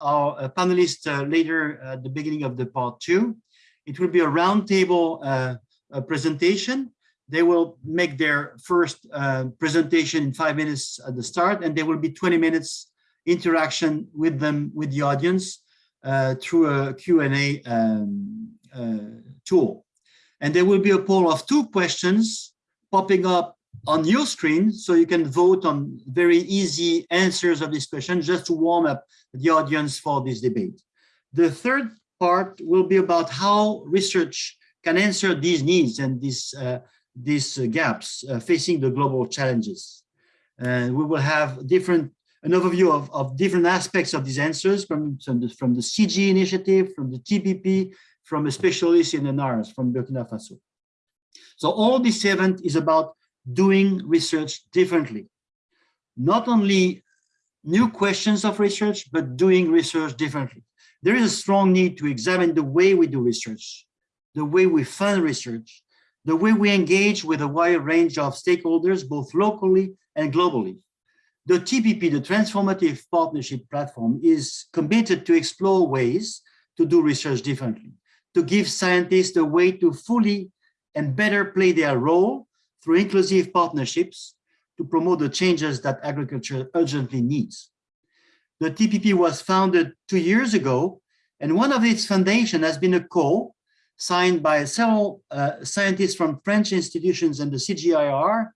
our uh, panelists uh, later at the beginning of the part two. It will be a roundtable uh, presentation. They will make their first uh, presentation in five minutes at the start, and there will be 20 minutes interaction with them, with the audience, uh, through a Q&A um, tool. And there will be a poll of two questions popping up on your screen so you can vote on very easy answers of this question just to warm up the audience for this debate. The third part will be about how research can answer these needs and these, uh, these uh, gaps uh, facing the global challenges. And we will have different an overview of, of different aspects of these answers from, from, the, from the CG initiative, from the TPP, from a specialist in NARS from Burkina Faso. So all this event is about doing research differently. Not only new questions of research, but doing research differently. There is a strong need to examine the way we do research, the way we fund research, the way we engage with a wide range of stakeholders, both locally and globally. The TPP, the Transformative Partnership Platform, is committed to explore ways to do research differently, to give scientists a way to fully and better play their role through inclusive partnerships to promote the changes that agriculture urgently needs. The TPP was founded two years ago, and one of its foundation has been a call signed by several uh, scientists from French institutions and the CGIAR,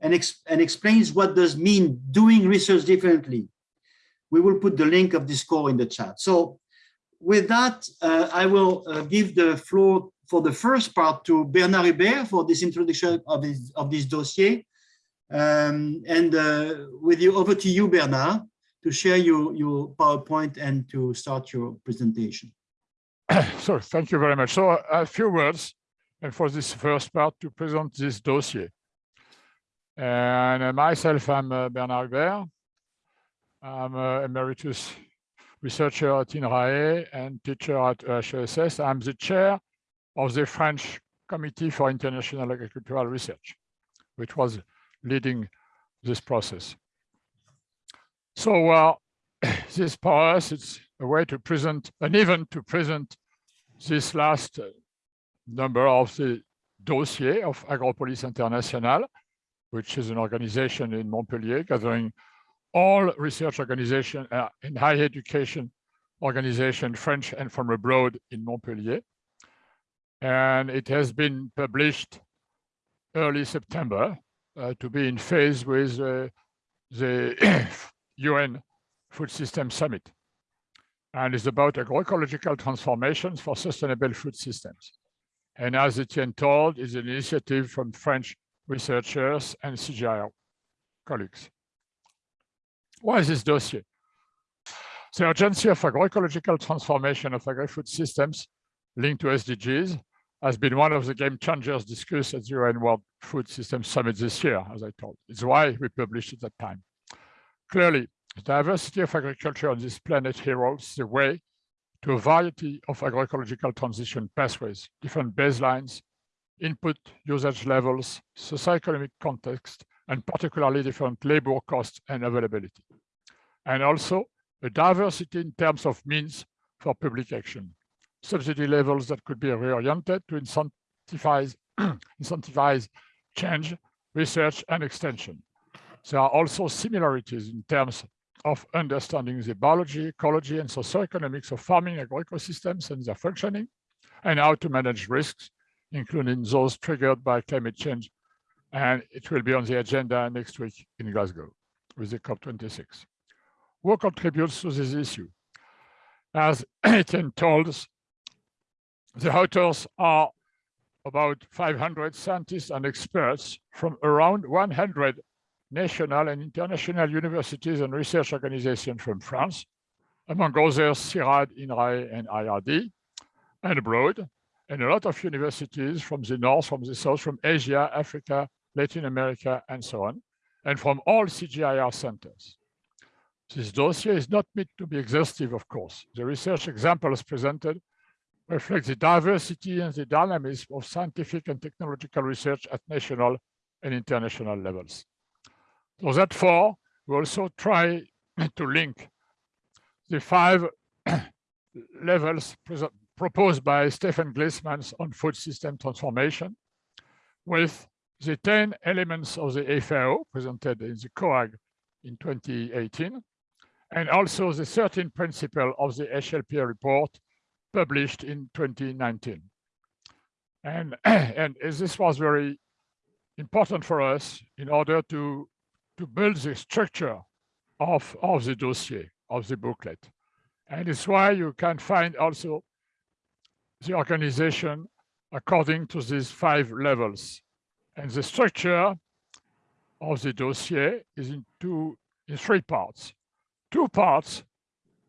and, ex and explains what does mean doing research differently. We will put the link of this call in the chat. So with that, uh, I will uh, give the floor for the first part to Bernard Hubert for this introduction of this, of this dossier. Um, and uh, with you, over to you, Bernard, to share your, your PowerPoint and to start your presentation. So thank you very much. So a few words and for this first part to present this dossier. And uh, myself, I'm uh, Bernard Hubert. I'm an emeritus researcher at INRAE and teacher at EHESS. I'm the chair of the French Committee for International Agricultural Research, which was leading this process. So uh, this for us, it's a way to present, an event to present this last uh, number of the dossier of Agropolis International, which is an organization in Montpellier gathering all research organization uh, in higher education organization, French and from abroad in Montpellier and it has been published early September uh, to be in phase with uh, the UN Food System Summit. And it's about agroecological transformations for sustainable food systems. And as Etienne told, is an initiative from French researchers and CGIAR colleagues. Why is this dossier? The urgency of agroecological transformation of agri-food systems linked to SDGs has been one of the game changers discussed at the UN World Food System Summit this year, as I told. It's why we published at that time. Clearly, the diversity of agriculture on this planet heralds the way to a variety of agroecological transition pathways, different baselines, input usage levels, socioeconomic context, and particularly different labor costs and availability. And also a diversity in terms of means for public action subsidy levels that could be reoriented to incentivize, incentivize change, research, and extension. There are also similarities in terms of understanding the biology, ecology, and socioeconomics of farming agroecosystems and their functioning, and how to manage risks, including those triggered by climate change. And it will be on the agenda next week in Glasgow with the COP26. Who contributes to this issue? As Etienne told us, the authors are about 500 scientists and experts from around 100 national and international universities and research organizations from France, among others CIRAD, INRAE, and IRD, and abroad, and a lot of universities from the north, from the south, from Asia, Africa, Latin America, and so on, and from all CGIAR centers. This dossier is not meant to be exhaustive, of course. The research examples presented reflects the diversity and the dynamism of scientific and technological research at national and international levels. So therefore, we also try to link the five levels proposed by Stefan Gliessman's on food system transformation with the 10 elements of the FAO presented in the COAG in 2018, and also the 13 principle of the HLP report published in 2019. And, and this was very important for us in order to, to build the structure of, of the dossier, of the booklet. And it's why you can find also the organization according to these five levels. And the structure of the dossier is in two, in three parts. Two parts,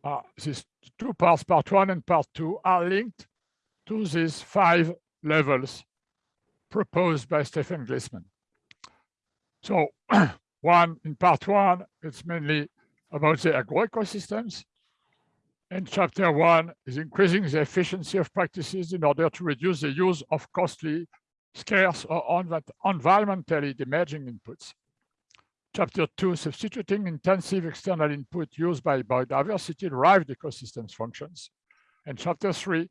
Ah, are these two parts, part one and part two, are linked to these five levels proposed by Stefan Gliessman. So one, in part one, it's mainly about the agroecosystems. And chapter one is increasing the efficiency of practices in order to reduce the use of costly, scarce, or environmentally damaging inputs. Chapter two, substituting intensive external input used by biodiversity-derived ecosystems functions. And chapter three,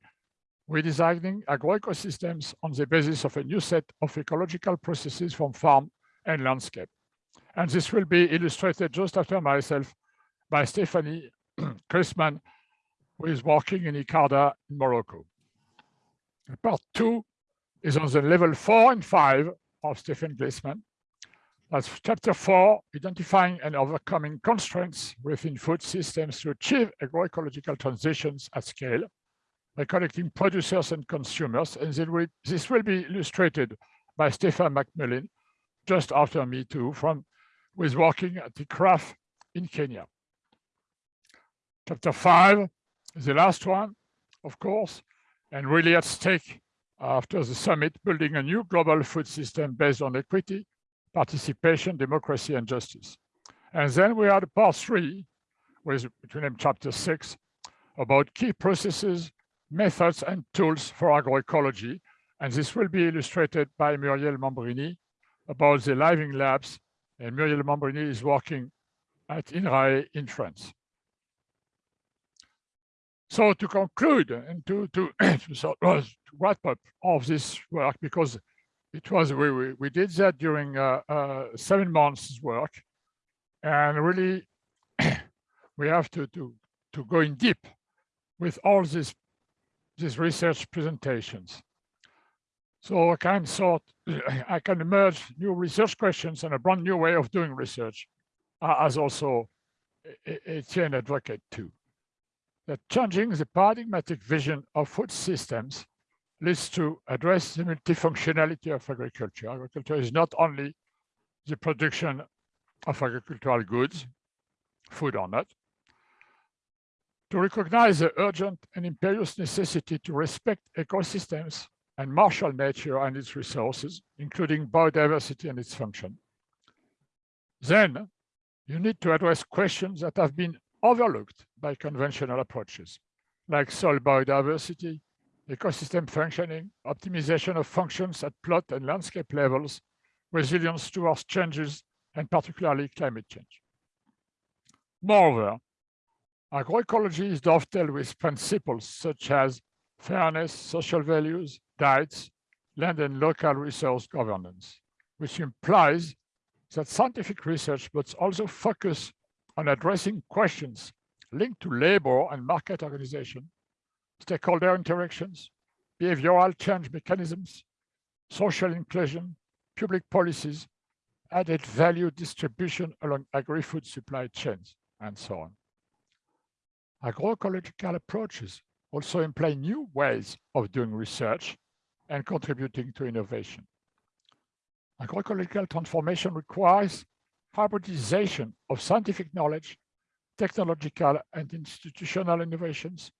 redesigning agroecosystems on the basis of a new set of ecological processes from farm and landscape. And this will be illustrated just after myself by Stephanie Christmann, who is working in ICARDA in Morocco. Part two is on the level four and five of Stephen Gliessman. That's chapter four, identifying and overcoming constraints within food systems to achieve agroecological transitions at scale by connecting producers and consumers. And this will be illustrated by Stefan McMullin just after me too, from who is working at the ICRAF in Kenya. Chapter five the last one, of course, and really at stake after the summit, building a new global food system based on equity, participation, democracy, and justice. And then we had part three, with between them chapter six, about key processes, methods, and tools for agroecology. And this will be illustrated by Muriel Mambrini about the Living Labs. And Muriel Mambrini is working at INRAE in France. So to conclude and to, to, to, sort of wrap up of this work, because it was, we, we, we did that during uh, uh, seven months work. And really, we have to, to, to go in deep with all these, these research presentations. So I can sort, I can emerge new research questions and a brand new way of doing research, uh, as also a Etienne advocate too. That changing the paradigmatic vision of food systems leads to address the multifunctionality of agriculture. Agriculture is not only the production of agricultural goods, food or not, to recognize the urgent and imperious necessity to respect ecosystems and marshal nature and its resources, including biodiversity and its function. Then you need to address questions that have been overlooked by conventional approaches, like soil biodiversity, ecosystem functioning, optimization of functions at plot and landscape levels, resilience towards changes, and particularly climate change. Moreover, agroecology is dovetailed with principles such as fairness, social values, diets, land and local resource governance, which implies that scientific research must also focus on addressing questions linked to labor and market organization, stakeholder interactions, behavioral change mechanisms, social inclusion, public policies, added value distribution along agri-food supply chains, and so on. Agroecological approaches also imply new ways of doing research and contributing to innovation. Agroecological transformation requires hybridization of scientific knowledge, technological and institutional innovations,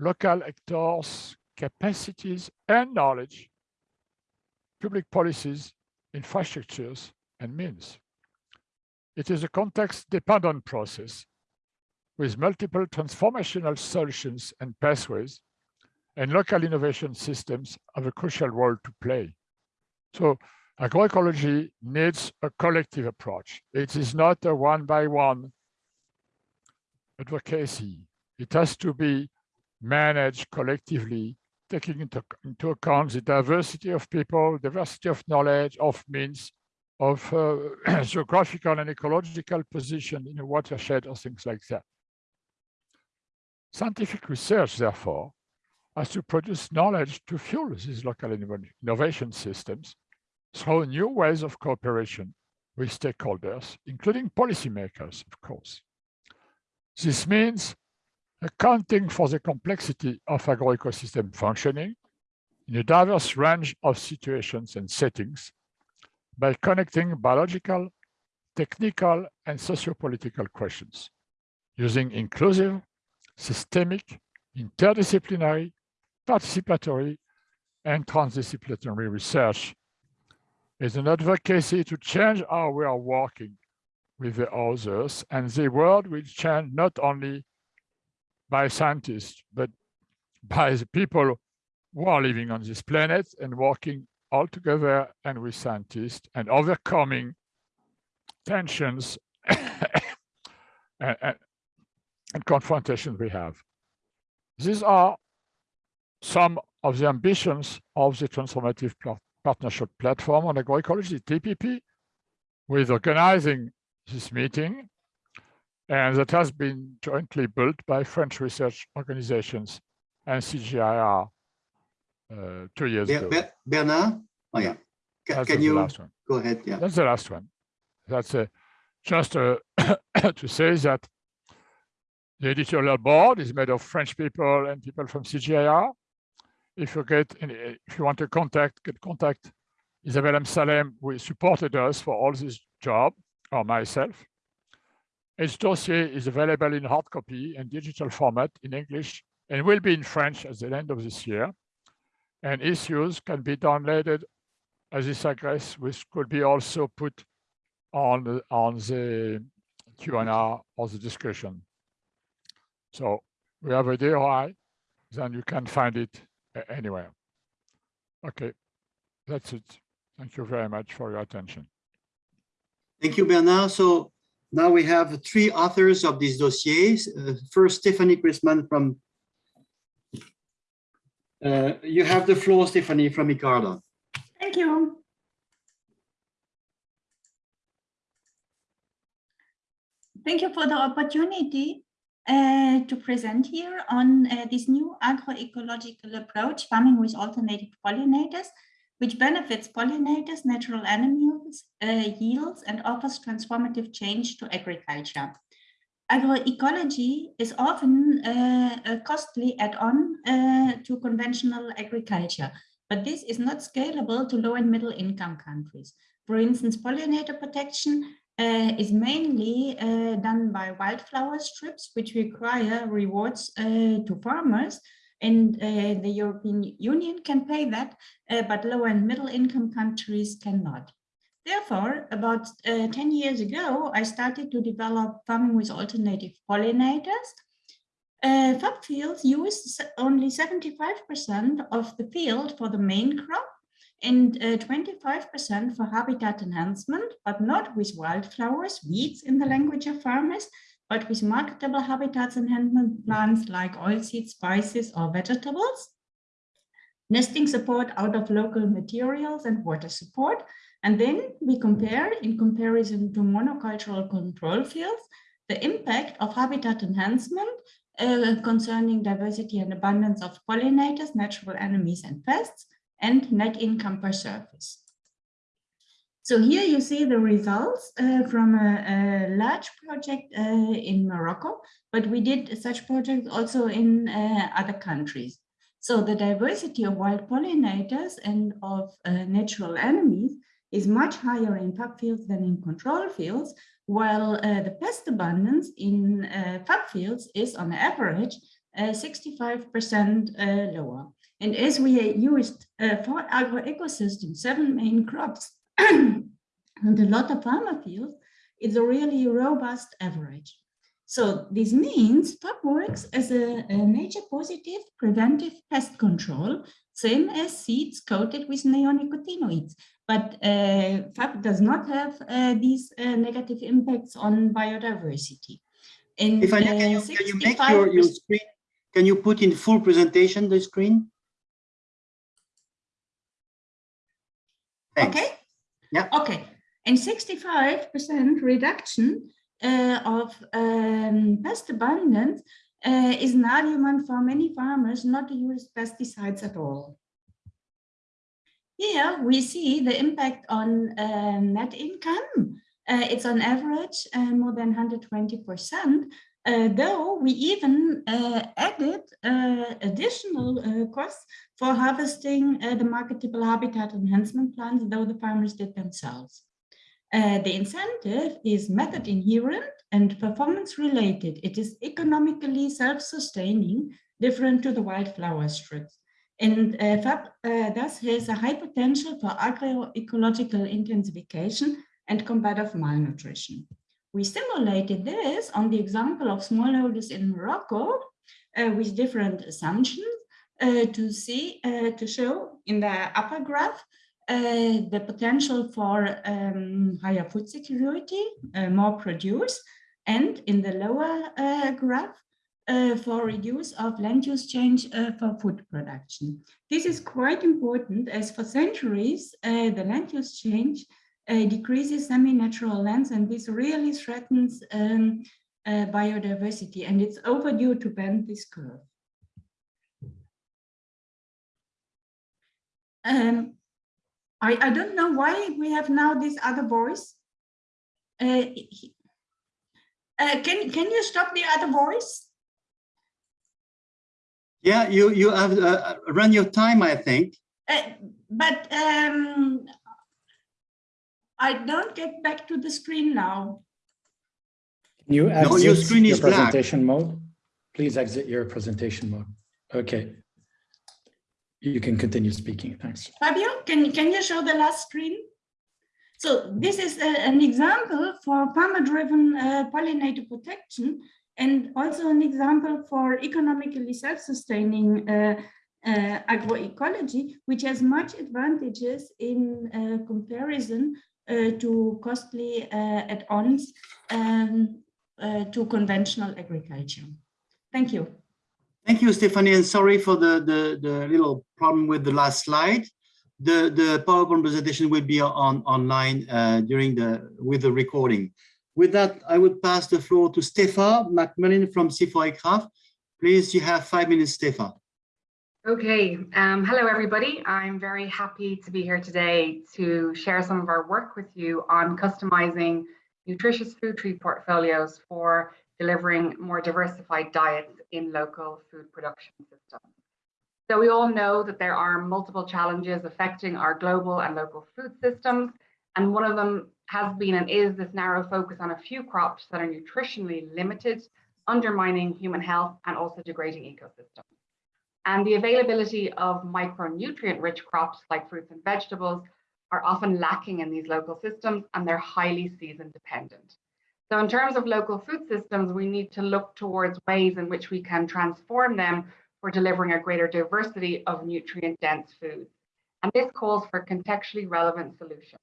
local actors, capacities and knowledge, public policies, infrastructures, and means. It is a context-dependent process with multiple transformational solutions and pathways, and local innovation systems have a crucial role to play. So agroecology needs a collective approach. It is not a one by one advocacy. It has to be managed collectively, taking into, into account the diversity of people, diversity of knowledge, of means, of uh, geographical and ecological position in a watershed or things like that. Scientific research, therefore, has to produce knowledge to fuel these local innovation systems through new ways of cooperation with stakeholders, including policymakers, of course. This means accounting for the complexity of agroecosystem functioning in a diverse range of situations and settings by connecting biological, technical, and sociopolitical questions using inclusive, systemic, interdisciplinary, participatory, and transdisciplinary research. Is an advocacy to change how we are working with the others, and the world will change not only by scientists, but by the people who are living on this planet and working all together and with scientists and overcoming tensions and, and, confrontations we have. These are some of the ambitions of the transformative partnership platform on agroecology, TPP, with organizing this meeting and that has been jointly built by French research organizations and CGIAR uh, two years Be- ago. Be- Bernard? Oh, yeah. Ca- That's Can you last one. go ahead? Yeah. That's the last one. That's uh, just uh, to say that the editorial board is made of French people and people from CGIAR. If you get, any, if you want to contact, get contact Isabelle Amsallem, who supported us for all this job, or myself. Its dossier is available in hard copy and digital format in English and will be in French at the end of this year. And issues can be downloaded as this address, which could be also put on the, on the Q&A or the discussion. So we have a DOI, then you can find it anywhere. Okay, that's it. Thank you very much for your attention. Thank you, Bernard. So now we have three authors of these dossiers. Uh, first, Stephanie Christmann from. Uh, you have the floor, Stephanie, from ICARDA. Thank you. Thank you for the opportunity uh, to present here on uh, this new agroecological approach, farming with alternative pollinators, which benefits pollinators, natural animals, uh, yields, and offers transformative change to agriculture. Agroecology is often uh, a costly add-on uh, to conventional agriculture, but this is not scalable to low and middle income countries. For instance, pollinator protection uh, is mainly uh, done by wildflower strips, which require rewards uh, to farmers, and uh, the European Union can pay that, uh, but low and middle income countries cannot. Therefore, about uh, 10 years ago, I started to develop farming with alternative pollinators. Uh, FAP fields use only 75% of the field for the main crop and 25% for habitat enhancement, but not with wildflowers, weeds in the language of farmers, but with marketable habitats enhancement plants like oilseeds, spices, or vegetables. Nesting support out of local materials and water support. And then we compare, in comparison to monocultural control fields, the impact of habitat enhancement uh, concerning diversity and abundance of pollinators, natural enemies, and pests, and net income per surface. So here you see the results uh, from a, a, large project uh, in Morocco, but we did such projects also in uh, other countries. So the diversity of wild pollinators and of uh, natural enemies is much higher in FAP fields than in control fields, while uh, the pest abundance in uh, FAP fields is on average 65% lower. And as we used for agroecosystem, seven main crops, and a lot of farmer fields, it's a really robust average. So this means FAP works as a, a nature positive preventive pest control, same as seeds coated with neonicotinoids. But uh, FAP does not have uh, these uh, negative impacts on biodiversity. In If I, can uh, you, can you make your, your screen, can you put in full presentation, the screen? Thanks. Okay. Yeah. Okay. And 65% reduction uh, of um, pest abundance uh, is an argument for many farmers not to use pesticides at all. Here we see the impact on uh, net income. Uh, it's on average uh, more than 120%, uh, though we even uh, added uh, additional uh, costs for harvesting uh, the marketable habitat enhancement plans, though the farmers did themselves. Uh, the incentive is method inherent and performance related. It is economically self-sustaining, different to the wildflower strips. And FAP thus has a high potential for agroecological intensification and combat of malnutrition. We simulated this on the example of smallholders in Morocco uh, with different assumptions uh, to see, uh, to show in the upper graph uh, the potential for um, higher food security, uh, more produce, and in the lower uh, graph for reduce of land use change for food production. This is quite important as for centuries, the land use change decreases semi-natural lands and this really threatens um, uh, biodiversity and it's overdue to bend this curve. Um, I, I don't know why we have now this other voice. Uh, he- uh, can, can you stop the other voice? Yeah, you, you have uh, run your time, I think. Uh, but um, I don't get back to the screen now. Can you No, your exit screen your is black. presentation mode? Please exit your presentation mode. Okay. You can continue speaking. Thanks. Fabio, can, can you show the last screen? So this is a- an example for farmer-driven uh, pollinator protection and also an example for economically self-sustaining uh, uh, agroecology, which has much advantages in uh, comparison to costly uh, add-ons um, uh, to conventional agriculture. Thank you. Thank you, Stephanie, and sorry for the, the, the little problem with the last slide. The, the PowerPoint presentation will be on online uh, during the, with the recording. With that, I would pass the floor to Stefan McMullin from CIFOR-ICRAF. Please, you have five minutes, Stefan. Okay, um, hello everybody. I'm very happy to be here today to share some of our work with you on customizing nutritious food tree portfolios for delivering more diversified diets in local food production systems. So we all know that there are multiple challenges affecting our global and local food systems, and one of them has been and is this narrow focus on a few crops that are nutritionally limited, undermining human health and also degrading ecosystems. And the availability of micronutrient rich crops like fruits and vegetables are often lacking in these local systems and they're highly season dependent. So in terms of local food systems, we need to look towards ways in which we can transform them for delivering a greater diversity of nutrient dense foods. And this calls for contextually relevant solutions.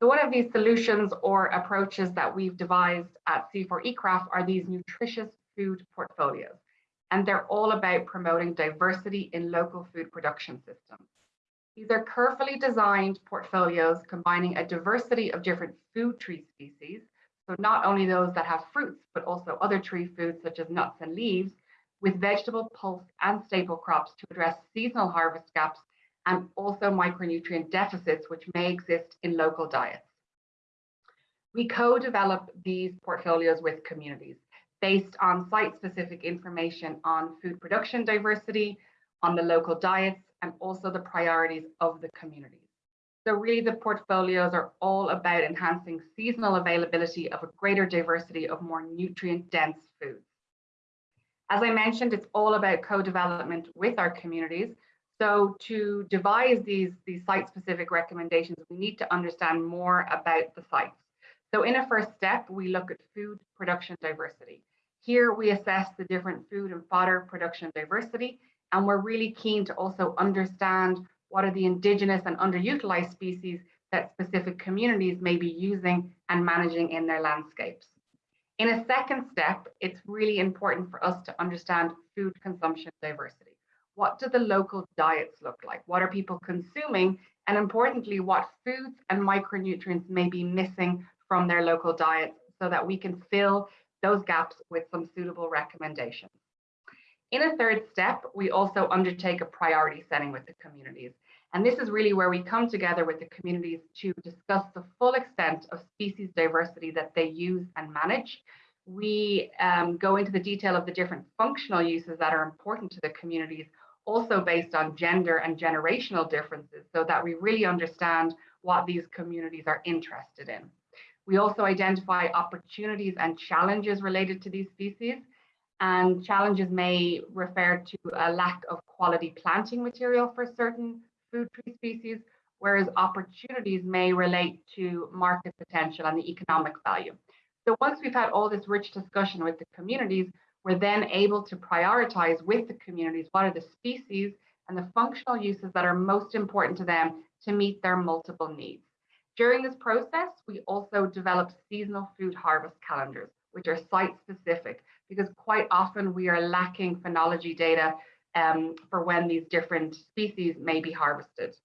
So one of these solutions or approaches that we've devised at CIFOR-ICRAF are these nutritious food portfolios and they're all about promoting diversity in local food production systems. These are carefully designed portfolios combining a diversity of different food tree species, so not only those that have fruits, but also other tree foods such as nuts and leaves, with vegetable, pulse, and staple crops to address seasonal harvest gaps and also micronutrient deficits which may exist in local diets. We co-develop these portfolios with communities based on site-specific information on food production diversity, on the local diets, and also the priorities of the communities. So really the portfolios are all about enhancing seasonal availability of a greater diversity of more nutrient-dense foods. As I mentioned, it's all about co-development with our communities. So to devise these, these site-specific recommendations, we need to understand more about the sites. So in a first step, we look at food production diversity. Here we assess the different food and fodder production diversity, and we're really keen to also understand what are the indigenous and underutilized species that specific communities may be using and managing in their landscapes. In a second step, it's really important for us to understand food consumption diversity. What do the local diets look like? What are people consuming? And importantly, what foods and micronutrients may be missing from their local diets so that we can fill those gaps with some suitable recommendations. In a third step, we also undertake a priority setting with the communities. And this is really where we come together with the communities to discuss the full extent of species diversity that they use and manage. We um, go into the detail of the different functional uses that are important to the communities, also based on gender and generational differences, so that we really understand what these communities are interested in. We also identify opportunities and challenges related to these species. And challenges may refer to a lack of quality planting material for certain food tree species, whereas opportunities may relate to market potential and the economic value. So once we've had all this rich discussion with the communities, we're then able to prioritize with the communities what are the species and the functional uses that are most important to them to meet their multiple needs. During this process, we also develop seasonal food harvest calendars, which are site specific, because quite often we are lacking phenology data um, for when these different species may be harvested.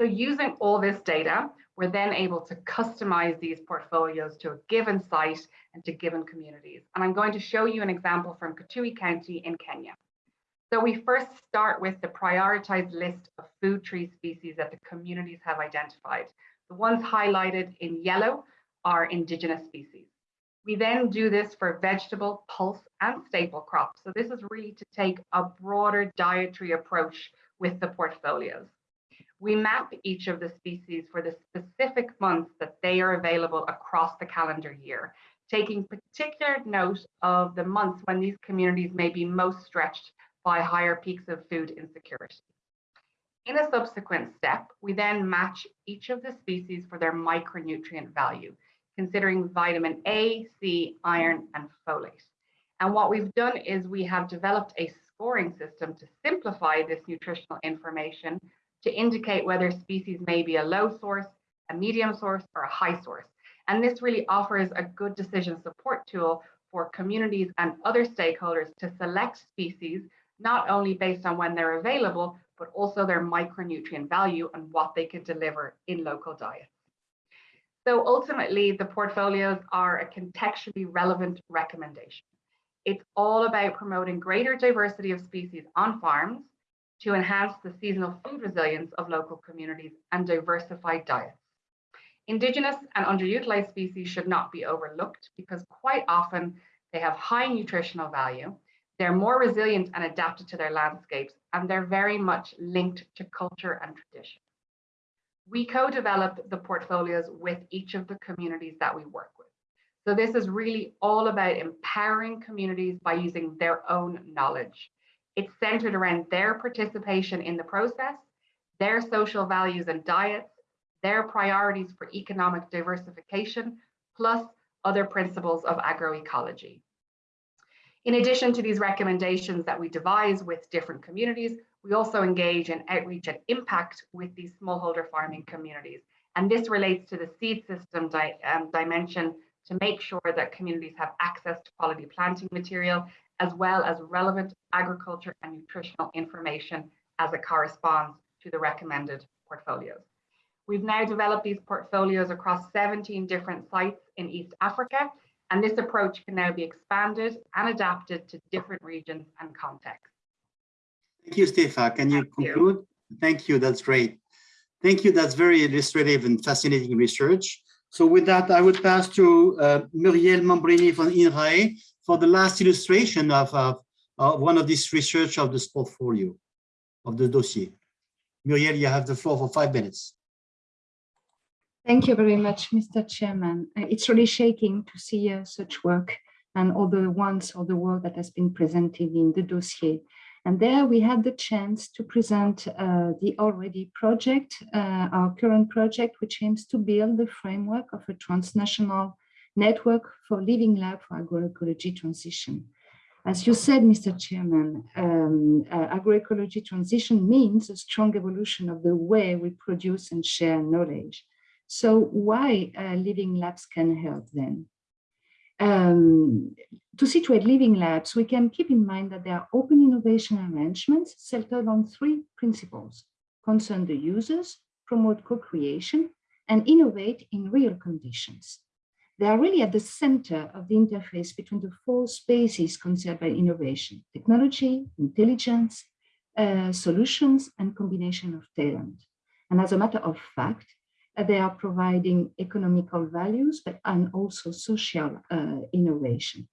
So using all this data, we're then able to customize these portfolios to a given site and to given communities. And I'm going to show you an example from Kitui County in Kenya. So we first start with the prioritized list of food tree species that the communities have identified. The ones highlighted in yellow are indigenous species. We then do this for vegetable, pulse, and staple crops. So this is really to take a broader dietary approach with the portfolios. We map each of the species for the specific months that they are available across the calendar year, taking particular note of the months when these communities may be most stretched by higher peaks of food insecurity. In a subsequent step, we then match each of the species for their micronutrient value, considering vitamin A, C, iron, and folate. And what we've done is we have developed a scoring system to simplify this nutritional information to indicate whether species may be a low source, a medium source, or a high source. And this really offers a good decision support tool for communities and other stakeholders to select species, not only based on when they're available, but also their micronutrient value and what they can deliver in local diets. So ultimately, the portfolios are a contextually relevant recommendation. It's all about promoting greater diversity of species on farms to enhance the seasonal food resilience of local communities and diversified diets. Indigenous and underutilized species should not be overlooked because quite often they have high nutritional value, they're more resilient and adapted to their landscapes, and they're very much linked to culture and tradition. We co-develop the portfolios with each of the communities that we work with. So this is really all about empowering communities by using their own knowledge. It's centered around their participation in the process, their social values and diets, their priorities for economic diversification, plus other principles of agroecology. In addition to these recommendations that we devise with different communities, we also engage in outreach and impact with these smallholder farming communities. And this relates to the seed system di um, dimension to make sure that communities have access to quality planting material as well as relevant agriculture and nutritional information as it corresponds to the recommended portfolios. We've now developed these portfolios across 17 different sites in East Africa, and this approach can now be expanded and adapted to different regions and contexts. Thank you, Stepha. Can you Thank you. conclude? Thank you. That's great. Thank you. That's very illustrative and fascinating research. So with that, I would pass to uh, Muriel Mambrini from INRAE for the last illustration of, of, of one of this research of this portfolio, of the dossier. Muriel, you have the floor for five minutes. Thank you very much, Mr. Chairman. Uh, It's really shaking to see uh, such work and all the ones or the work that has been presented in the dossier. And there we had the chance to present uh, the ALL-Ready project, uh, our current project, which aims to build the framework of a transnational network for living lab for agroecology transition. As you said, Mr. Chairman, um, uh, agroecology transition means a strong evolution of the way we produce and share knowledge. So why uh, living labs can help then? Um, to situate living labs, we can keep in mind that they are open innovation arrangements centered on three principles, concern the users, promote co-creation, and innovate in real conditions. They are really at the center of the interface between the four spaces concerned by innovation, technology, intelligence, uh, solutions, and combination of talent. And as a matter of fact, they are providing economical values, but and also social uh, innovation.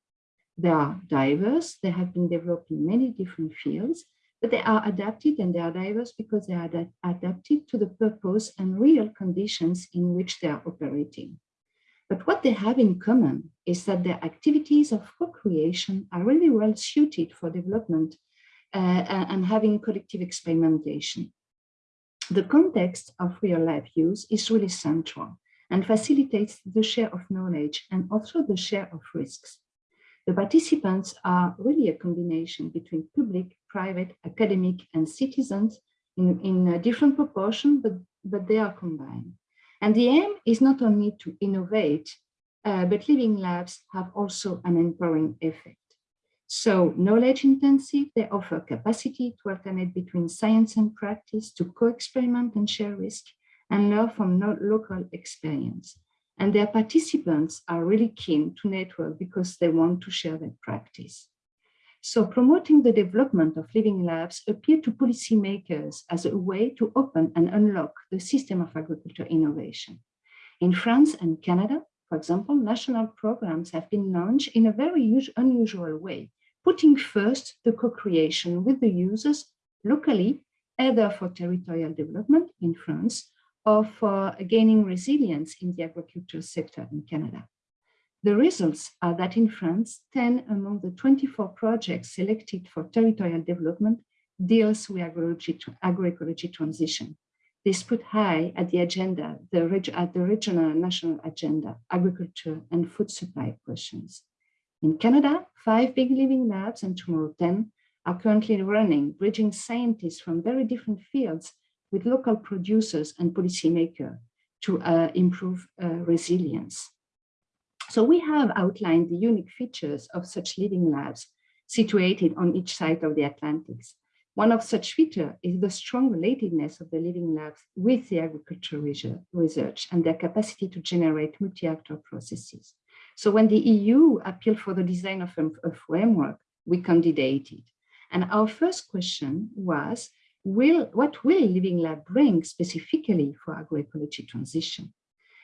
They are diverse, they have been developed in many different fields, but they are adapted and they are diverse because they are ad adapted to the purpose and real conditions in which they are operating. But what they have in common is that their activities of co-creation are really well suited for development uh, and having collective experimentation. The context of real life use is really central and facilitates the share of knowledge and also the share of risks. The participants are really a combination between public, private, academic, and citizens in, in a different proportion, but, but they are combined. And the aim is not only to innovate, uh, but living labs have also an empowering effect. So knowledge intensive, they offer capacity to alternate between science and practice, to co-experiment and share risk, and learn from local experience. And their participants are really keen to network because they want to share their practice. So promoting the development of living labs appear to policymakers as a way to open and unlock the system of agriculture innovation. In France and Canada, for example, national programs have been launched in a very unusual way, putting first the co-creation with the users locally, either for territorial development in France or for uh, gaining resilience in the agricultural sector in Canada. The results are that in France, 10 among the 24 projects selected for territorial development deals with agroecology, agroecology transition. This put high at the agenda, the at the regional and national agenda, agriculture and food supply questions. In Canada, five big living labs and tomorrow 10 are currently running, bridging scientists from very different fields with local producers and policymakers to uh, improve uh, resilience. So we have outlined the unique features of such living labs situated on each side of the Atlantics. One of such features is the strong relatedness of the living labs with the agricultural research and their capacity to generate multi-actor processes. So when the EU appealed for the design of a framework, we candidated. And our first question was, will, what will Living Lab bring specifically for agroecology transition?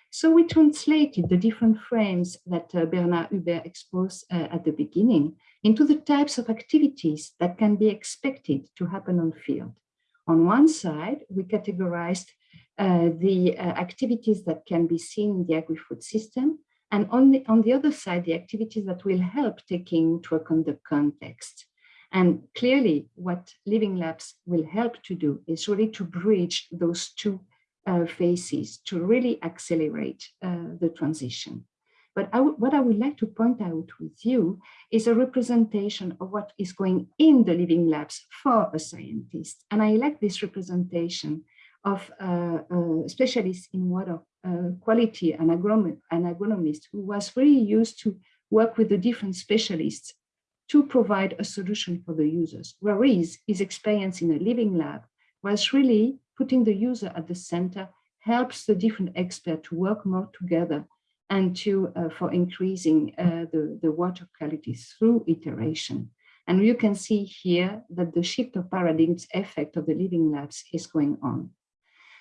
So we translated the different frames that uh, Bernard Hubert exposed uh, at the beginning into the types of activities that can be expected to happen on field. On one side, we categorized uh, the uh, activities that can be seen in the agri-food system, and on the, on the other side, the activities that will help taking into account the context. And clearly what Living Labs will help to do is really to bridge those two uh, phases to really accelerate uh, the transition. But I what I would like to point out with you is a representation of what is going in the living labs for a scientist. And I like this representation of uh, uh, specialists in water quality and agronomist, an agronomist who was really used to work with the different specialists to provide a solution for the users, whereas his experience in a living lab was really putting the user at the center helps the different experts to work more together and to uh, for increasing uh, the, the water quality through iteration. And you can see here that the shift of paradigms effect of the living labs is going on.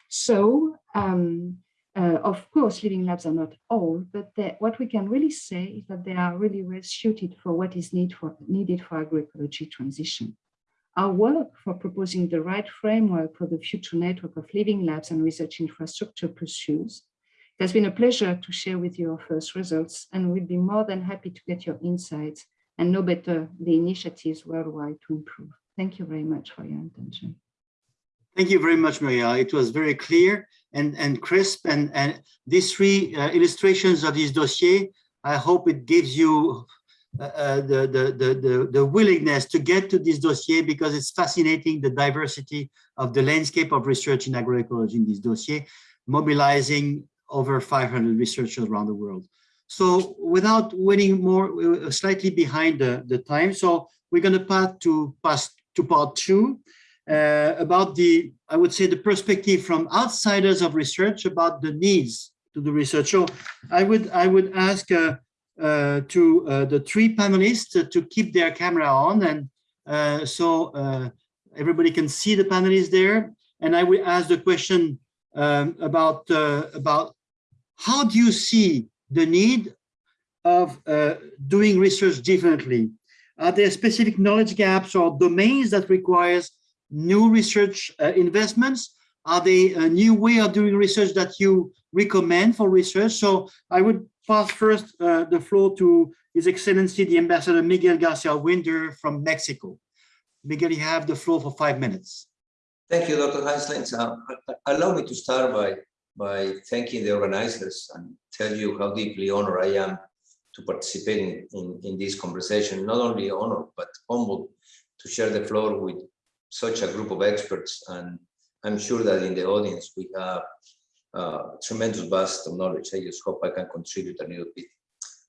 So um, uh, of course, living labs are not all, but what we can really say is that they are really well suited for what is need for, needed for agroecology transition. Our work for proposing the right framework for the future network of living labs and research infrastructure pursues. It has been a pleasure to share with you our first results, and we'd be more than happy to get your insights and know better the initiatives worldwide to improve. Thank you very much for your attention. Thank you very much, Maria. It was very clear and, and crisp. And, and these three uh, illustrations of this dossier, I hope it gives you uh, uh, the, the, the, the, willingness to get to this dossier because it's fascinating the diversity of the landscape of research in agroecology in this dossier, mobilizing over 500 researchers around the world. So without winning more, uh, slightly behind the, the time. So we're going to pass to pass to part two uh, about the, I would say, the perspective from outsiders of research about the needs to the research. So I would I would ask uh, uh, to uh, the three panelists to keep their camera on, and uh, so uh, everybody can see the panelists there. And I will ask the question um, about about how do you see the need of doing research differently? Are there specific knowledge gaps or domains that requires new research uh, investments? Are they a new way of doing research that you recommend for research? So I would pass first uh, the floor to His Excellency, the Ambassador Miguel Garcia Winder from Mexico. Miguel, you have the floor for five minutes. Thank you, Dr. Heinzlins. Uh, allow me to start by, by thanking the organizers and tell you how deeply honored I am to participate in, in, in this conversation. Not only honored, but humbled to share the floor with such a group of experts. And I'm sure that in the audience, we have uh, tremendous vast of knowledge. I just hope I can contribute a little bit.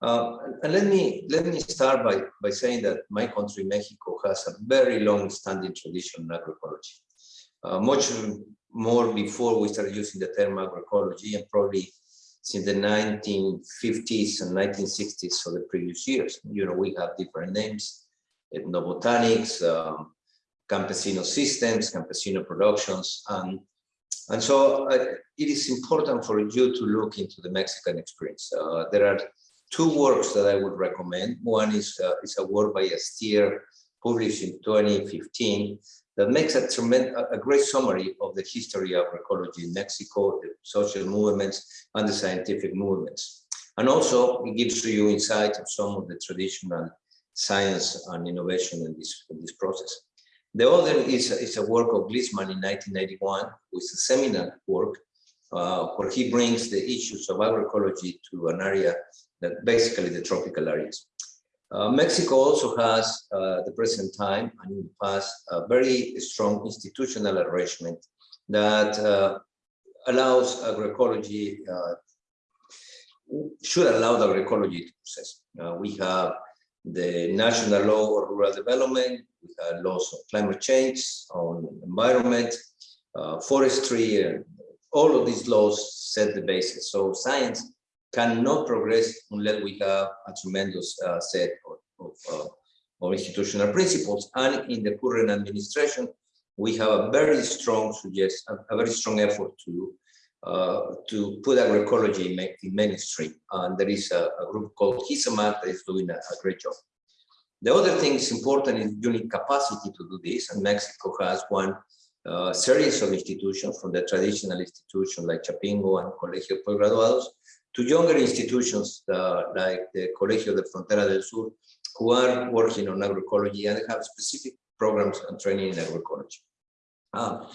Uh, and let me let me start by by saying that my country, Mexico, has a very long-standing tradition in agroecology. Uh, much more before we started using the term agroecology, and probably since the 1950s and 1960s, so the previous years. You know, we have different names: ethnobotanics, um, campesino systems, campesino productions, and and so uh, it is important for you to look into the Mexican experience. Uh, there are two works that I would recommend. One is, uh, is a work by Astier, published in 2015, that makes a, tremendous, a great summary of the history of ecology in Mexico, the social movements, and the scientific movements. And also, it gives you insight of some of the traditional science and innovation in this, in this process. The other is, is a work of Gliessman in 1991, which is a seminal work, uh, where he brings the issues of agroecology to an area that basically the tropical areas. Uh, Mexico also has, uh, the present time and in the past, a very strong institutional arrangement that uh, allows agroecology, uh, should allow the agroecology to process. Uh, we have the national law of rural development, have laws of climate change, on environment, uh, forestry, and all of these laws set the basis. So science cannot progress unless we have a tremendous uh, set of, of, uh, of, institutional principles. And in the current administration, we have a very strong suggest a, very strong effort to uh, to put agroecology in, in mainstream. And there is a, a group called GISAMAC that is doing a, a, great job. The other thing is important is need capacity to do this, and Mexico has one uh, series of institutions from the traditional institutions like Chapingo and Colegio Postgraduados to younger institutions uh, like the Colegio de Frontera del Sur, who are working on agroecology and have specific programs and training in agroecology. Um,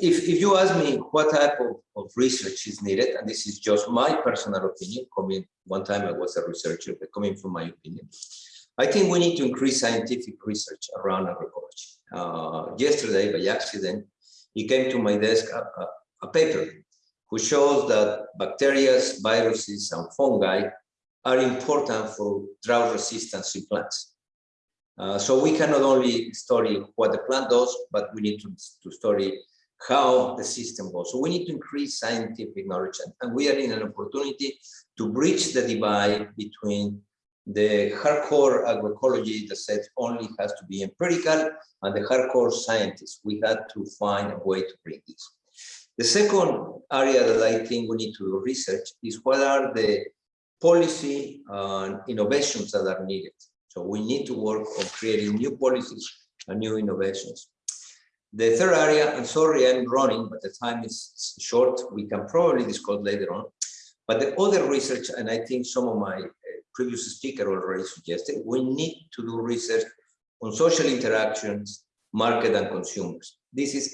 if, if you ask me what type of, of research is needed, and this is just my personal opinion, coming one time I was a researcher, but coming from my opinion, I think we need to increase scientific research around agroecology. Uh, yesterday, by accident, it came to my desk a, a, a paper which shows that bacteria, viruses, and fungi are important for drought resistance in plants. Uh, so we cannot only study what the plant does, but we need to, to study how the system goes. So we need to increase scientific knowledge, and, and we are in an opportunity to bridge the divide between the hardcore agroecology that says only has to be empirical and the hardcore scientists. We had to find a way to bring this. The second area that I think we need to do research is what are the policy and innovations that are needed. So we need to work on creating new policies and new innovations. The third area, I'm sorry I'm running, but the time is short. We can probably discuss later on. But the other research, and I think some of my previous speaker already suggested, we need to do research on social interactions, market and consumers. This is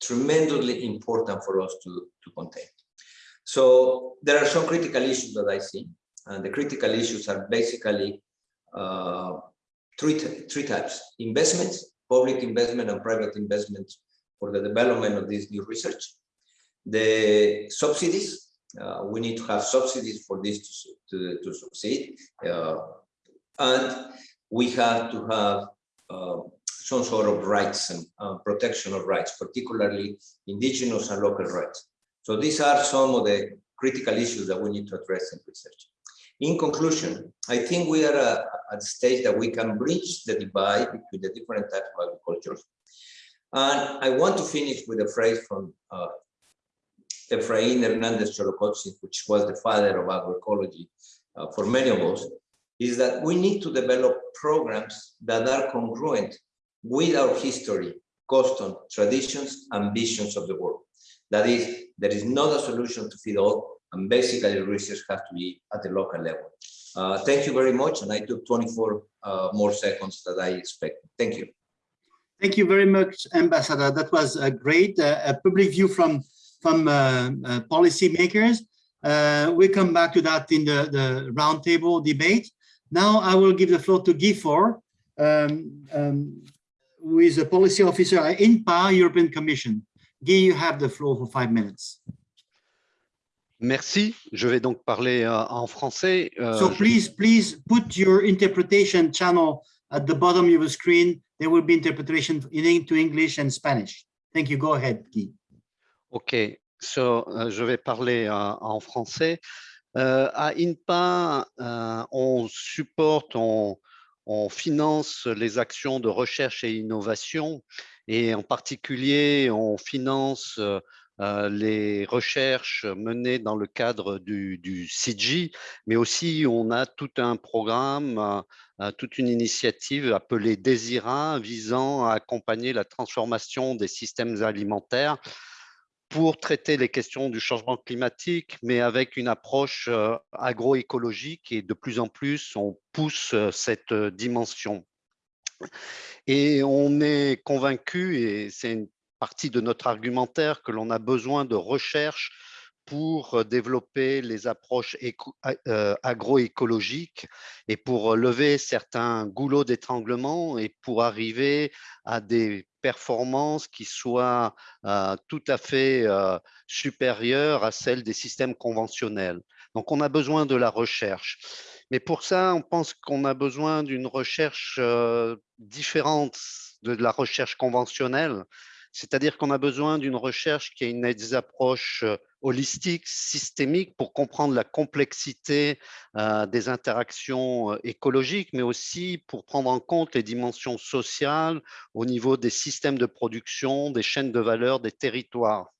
tremendously important for us to, to contain. So there are some critical issues that I see, and the critical issues are basically uh, three, three types, investments, public investment and private investment for the development of this new research, the subsidies, Uh, we need to have subsidies for this to, to, to succeed. Uh, and we have to have uh, some sort of rights and protection of rights, particularly indigenous and local rights. So these are some of the critical issues that we need to address in research. In conclusion, I think we are uh, at a stage that we can bridge the divide between the different types of agriculture. And I want to finish with a phrase from uh, Efraín Hernández Xolocotzi, which was the father of agroecology uh, for many of us, is that we need to develop programs that are congruent with our history, custom, traditions, and visions of the world. That is, there is not a solution to feed all, and basically research has to be at the local level. Uh, thank you very much, and I took 24 uh, more seconds that I expected. Thank you. Thank you very much, Ambassador. That was a great uh, public view from from uh, uh, policymakers. Uh, we come back to that in the, the roundtable debate. Now I will give the floor to Guy Faure, um, um, who is a policy officer at INTPA, European Commission. Guy, you have the floor for five minutes. Merci. Je vais donc parler euh, en français. Euh, So please, please put your interpretation channel at the bottom of your screen. There will be interpretation in into English and Spanish. Thank you. Go ahead, Guy. OK. So, euh, je vais parler euh, en français. Euh, à INPA, on supporte, on, finance les actions de recherche et innovation et en particulier, on finance les recherches menées dans le cadre du, du CIGI, mais aussi on a tout un programme, toute une initiative appelée Desira visant à accompagner la transformation des systèmes alimentaires pour traiter les questions du changement climatique, mais avec une approche euh, agroécologique et de plus en plus, on pousse euh, cette euh, dimension. Et on est convaincu, et c'est une partie de notre argumentaire, que l'on a besoin de recherche pour développer les approches agroécologiques et pour lever certains goulots d'étranglement et pour arriver à des performances qui euh, tout à fait supérieures à celles des systèmes conventionnels. Donc, on a besoin de la recherche. Mais pour ça, on pense qu'on a besoin d'une recherche différente de la recherche conventionnelle. C'est-à-dire qu'on a besoin d'une recherche qui a une des approches euh, holistiques, systémiques, pour comprendre la complexité euh, des interactions euh, écologiques, mais aussi pour prendre en compte les dimensions sociales au niveau des systèmes de production, des chaînes de valeur, des territoires.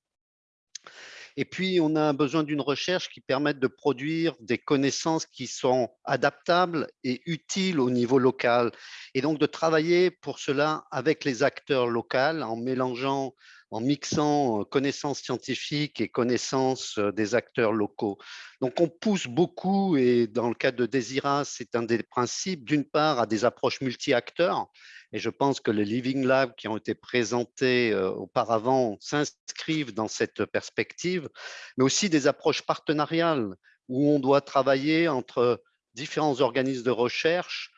Et puis, on a besoin d'une recherche qui permette de produire des connaissances qui sont adaptables et utiles au niveau local. Et donc, de travailler pour cela avec les acteurs locaux en mélangeant, en mixant connaissances scientifiques et connaissances des acteurs locaux. Donc, on pousse beaucoup, et dans le cadre de Desira, c'est un des principes, d'une part, à des approches multi-acteurs, et je pense que les Living Labs qui ont été présentés auparavant s'inscrivent dans cette perspective, mais aussi des approches partenariales où on doit travailler entre différents organismes de recherche.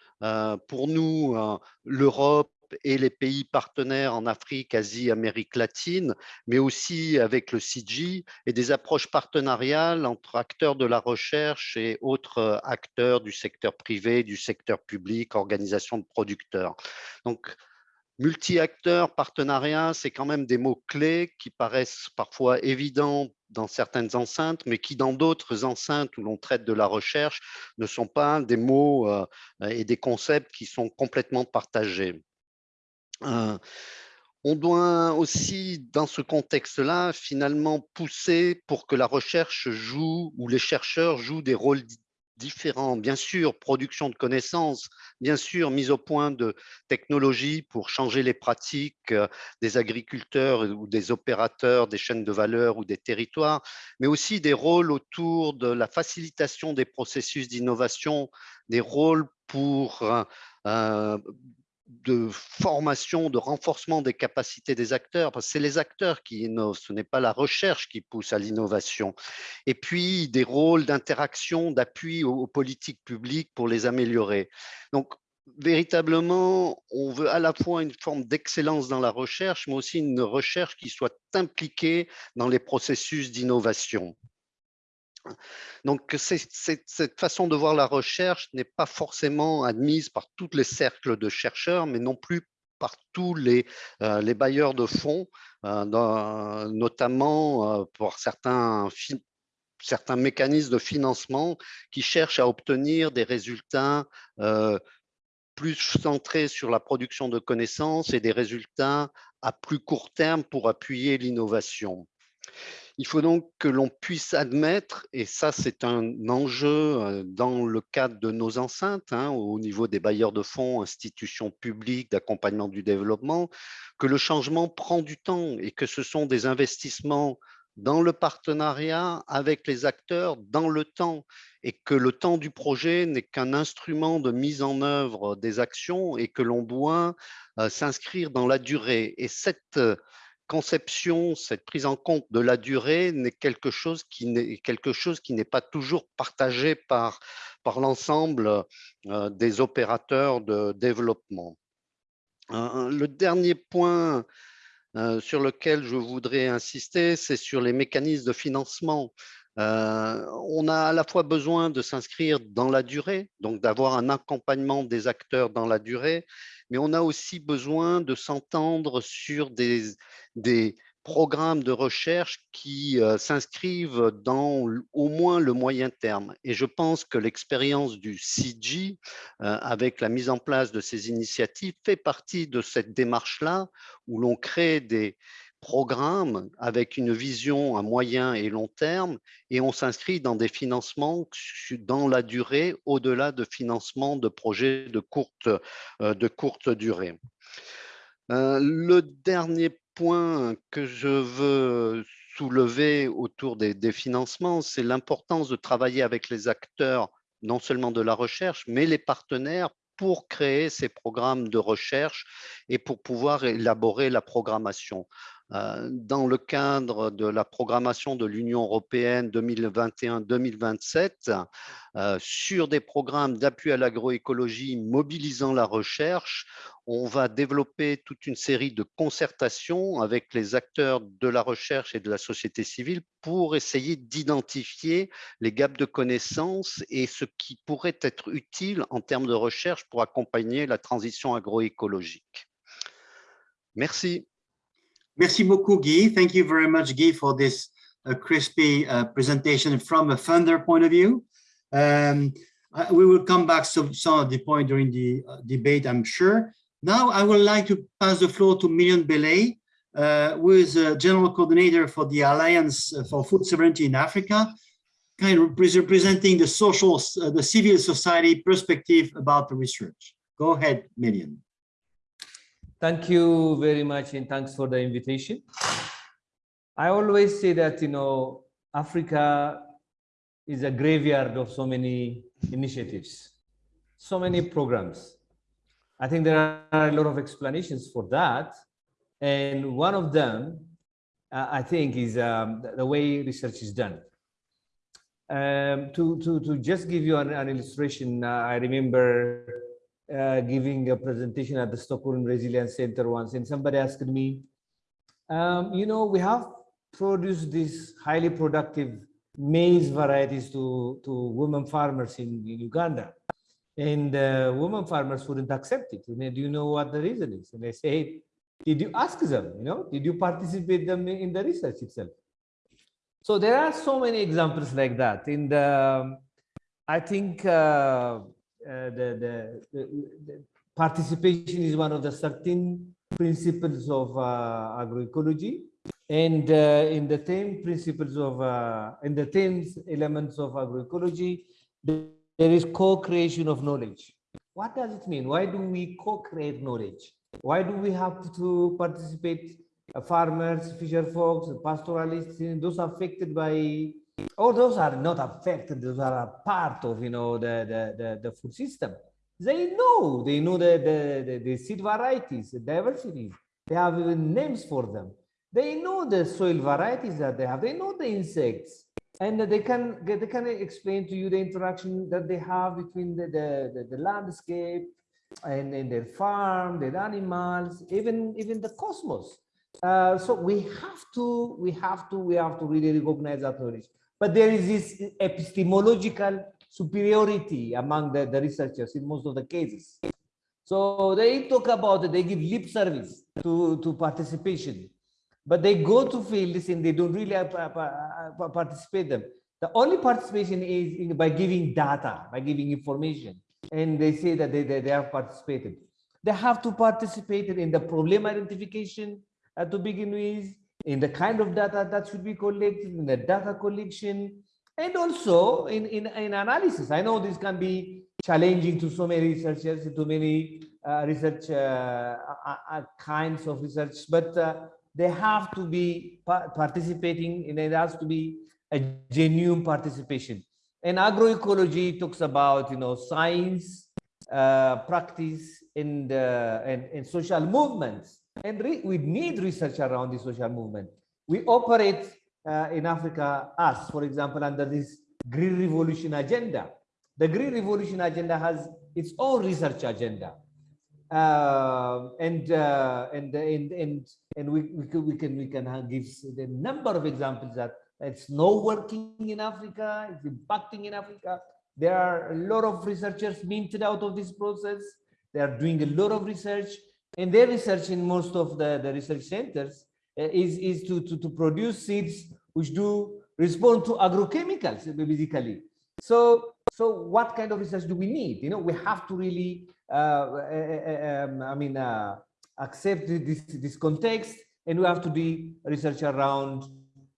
Pour nous, l'Europe et les pays partenaires en Afrique, Asie, Amérique latine, mais aussi avec le CIGI et des approches partenariales entre acteurs de la recherche et autres acteurs du secteur privé, du secteur public, organisations de producteurs. Donc, multi-acteurs, partenariat, c'est quand même des mots-clés qui paraissent parfois évidents dans certaines enceintes, mais qui dans d'autres enceintes où l'on traite de la recherche ne sont pas des mots euh, et des concepts qui sont complètement partagés. On doit aussi, dans ce contexte-là, finalement pousser pour que la recherche joue ou les chercheurs jouent des rôles di- différents. Bien sûr, production de connaissances, bien sûr, mise au point de technologies pour changer les pratiques des agriculteurs ou des opérateurs des chaînes de valeur ou des territoires, mais aussi des rôles autour de la facilitation des processus d'innovation, des rôles pour de formation, de renforcement des capacités des acteurs, parce que c'est les acteurs qui innovent, ce n'est pas la recherche qui pousse à l'innovation. Et puis des rôles d'interaction, d'appui aux, aux politiques publiques pour les améliorer. Donc, véritablement, on veut à la fois une forme d'excellence dans la recherche, mais aussi une recherche qui soit impliquée dans les processus d'innovation. Donc, c'est- c'est- cette façon de voir la recherche n'est pas forcément admise par tous les cercles de chercheurs, mais non plus par tous les, euh, bailleurs de fonds, euh, notamment euh, pour certains, mécanismes de financement qui cherchent à obtenir des résultats plus centrés sur la production de connaissances et des résultats à plus court terme pour appuyer l'innovation. Il faut donc que l'on puisse admettre, et ça c'est un enjeu dans le cadre de nos enceintes, hein, au niveau des bailleurs de fonds, institutions publiques d'accompagnement du développement, que le changement prend du temps et que ce sont des investissements dans le partenariat avec les acteurs dans le temps et que le temps du projet n'est qu'un instrument de mise en œuvre des actions et que l'on doit s'inscrire dans la durée. Et cette conception, cette prise en compte de la durée n'est quelque chose qui n'est quelque chose qui n'est pas toujours partagé par, par l'ensemble euh, des opérateurs de développement. Euh, le dernier point euh, sur lequel je voudrais insister, c'est sur les mécanismes de financement. Euh, on a à la fois besoin de s'inscrire dans la durée, donc d'avoir un accompagnement des acteurs dans la durée, mais on a aussi besoin de s'entendre sur des, programmes de recherche qui euh, s'inscrivent dans au moins le moyen terme. Et je pense que l'expérience du CG, euh, avec la mise en place de ces initiatives, fait partie de cette démarche-là, où l'on crée des programmes avec une vision à moyen et long terme, et on s'inscrit dans des financements dans la durée, au-delà de financements de projets de courte, euh, de courte durée. Euh, le dernier point que je veux soulever autour des, des financements, c'est l'importance de travailler avec les acteurs, non seulement de la recherche, mais les partenaires pour créer ces programmes de recherche et pour pouvoir élaborer la programmation. Euh, Dans le cadre de la programmation de l'Union européenne 2021-2027, euh, sur des programmes d'appui à l'agroécologie mobilisant la recherche, on va développer toute une série de concertations avec les acteurs de la recherche et de la société civile pour essayer d'identifier les gaps de connaissances et ce qui pourrait être utile en termes de recherche pour accompagner la transition agroécologique. Merci. Merci beaucoup, Guy. Thank you very much, Guy, for this uh, crispy uh, presentation from a funder point of view. Um, I- we will come back to some of the point during the uh, debate, I'm sure. Now, I would like to pass the floor to Million Belay, uh, who is a general coordinator for the Alliance for Food Sovereignty in Africa, kind of representing the social, uh, the civil society perspective about the research. Go ahead, Million. Thank you very much and thanks for the invitation. I always say that, you know, Africa is a graveyard of so many initiatives, so many programs. I think there are a lot of explanations for that. And one of them, uh, I think, is um, the- way research is done. Um, to, to, to just give you an, an illustration, uh, I remember uh, giving a presentation at the Stockholm Resilience Center once, and somebody asked me, um, you know, we have produced these highly productive maize varieties to, to women farmers in, in Uganda. And uh, women farmers wouldn't accept it. And they, do you know what the reason is? And I say, did you ask them, you know, did you participate them in the research itself? So there are so many examples like that. And um, I think uh, uh, the, the, the, participation is one of the 13 principles of uh, agroecology. And uh, in the 10 principles of, uh, in the 10 elements of agroecology, there is co-creation of knowledge. What does it mean? Why do we co-create knowledge? Why do we have to participate, uh, farmers, fisher folks, pastoralists, those affected by or those are not affected, those are a part of, you know, the, the, the, the food system. They know, they know the, the, the, the seed varieties, the diversity. They have even names for them. They know the soil varieties that they have. They know the insects. And they can, they can explain to you the interaction that they have between the, the, the, the landscape and, and their farm, their animals, even, even the cosmos. Uh, so we have to, we have to, we have to really recognize that knowledge. But there is this epistemological superiority among the, the researchers in most of the cases. So they talk about it, they give lip service to, to participation, but they go to fields and they don't really uh, pa- participate them. The only participation is in, by giving data, by giving information, and they say that they, they, they have participated. They have to participate in the problem identification uh, to begin with, in the kind of data that should be collected, in the data collection, and also in, in, in analysis. I know this can be challenging to so many researchers, to many uh, research uh, uh, uh, kinds of research, but uh, they have to be pa- participating and it has to be a genuine participation. And agroecology talks about, you know, science, uh, practice, and, and, and social movements. And we need research around the social movement. We operate uh, in Africa, us, for example, under this Green Revolution agenda. The Green Revolution agenda has its own research agenda. Uh, and, uh, and and and and we we can we can we can give the number of examples that it's not working in Africa, it's impacting in Africa. There are a lot of researchers minted out of this process. They are doing a lot of research, and their research in most of the, the research centers uh, is, is to, to, to produce seeds which do respond to agrochemicals, basically. So, so what kind of research do we need? You know, we have to really, uh, uh, um, I mean, uh, accept this, this context, and we have to do research around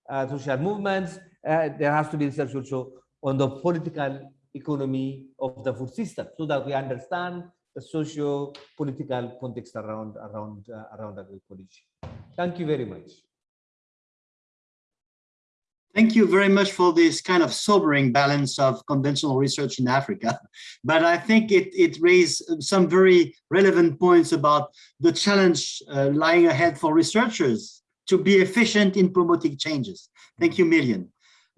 uh, social movements. Uh, there has to be research also on the political economy of the food system, so that we understand the socio-political context around around uh, around agroecology. Thank you very much. Thank you very much for this kind of sobering balance of conventional research in Africa. But I think it, it raised some very relevant points about the challenge uh, lying ahead for researchers to be efficient in promoting changes. Thank you, Million.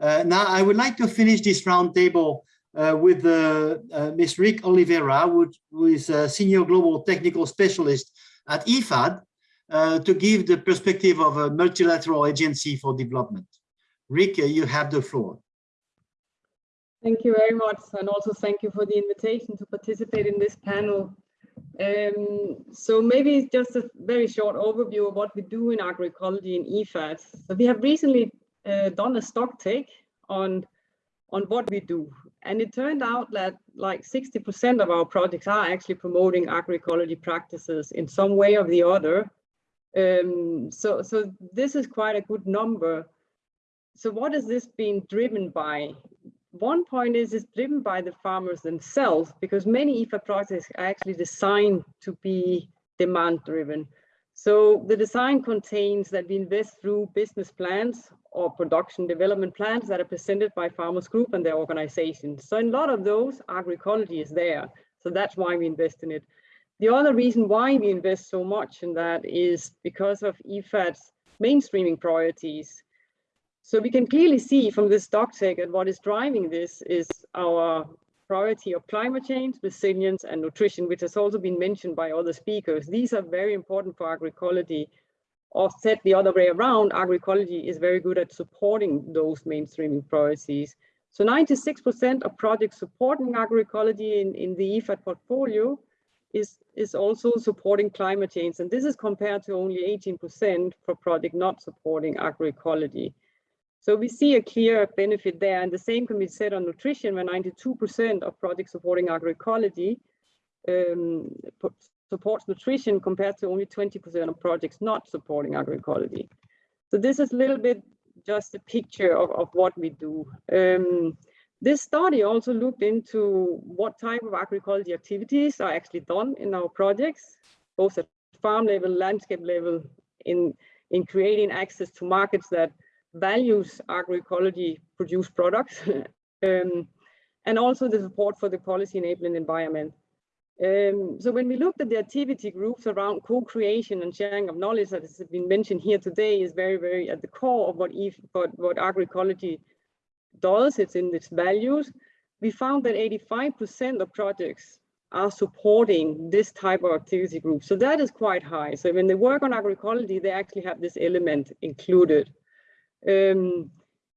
Uh, now, I would like to finish this roundtable with uh, uh, Ms. Rikke Olivera, who, who is a senior global technical specialist at IFAD, uh, to give the perspective of a multilateral agency for development. Rick, uh, you have the floor. Thank you very much, and also thank you for the invitation to participate in this panel. Um, so maybe just a very short overview of what we do in agroecology in IFAD. So we have recently uh, done a stock take on, on what we do. And it turned out that like 60% of our projects are actually promoting agroecology practices in some way or the other. Um, so, so this is quite a good number. So what is this being driven by? One point is it's driven by the farmers themselves because many IFAD projects are actually designed to be demand driven. So the design contains that we invest through business plans or production development plans that are presented by farmers group and their organizations. So in a lot of those, agroecology is there. So that's why we invest in it. The other reason why we invest so much in that is because of IFAD's mainstreaming priorities. So we can clearly see from this stock that what is driving this is our priority of climate change, resilience, and nutrition, which has also been mentioned by other speakers. These are very important for agroecology. Or said the other way around, agroecology is very good at supporting those mainstreaming priorities. So 96% of projects supporting agroecology in, in the IFAD portfolio is, is also supporting climate change. And this is compared to only 18% for project not supporting agroecology. So we see a clear benefit there. And the same can be said on nutrition, where 92% of projects supporting agroecology um, supports nutrition compared to only 20% of projects not supporting agroecology. So this is a little bit just a picture of, of what we do. Um, this study also looked into what type of agroecology activities are actually done in our projects, both at farm level, landscape level, in, in creating access to markets that values agroecology produced products, um, and also the support for the policy enabling environment. Um, so when we looked at the activity groups around co-creation and sharing of knowledge that has been mentioned here today is very, very at the core of what, EF, what, what agroecology does, it's in its values. We found that 85% of projects are supporting this type of activity group. So that is quite high. So when they work on agroecology, they actually have this element included. Um,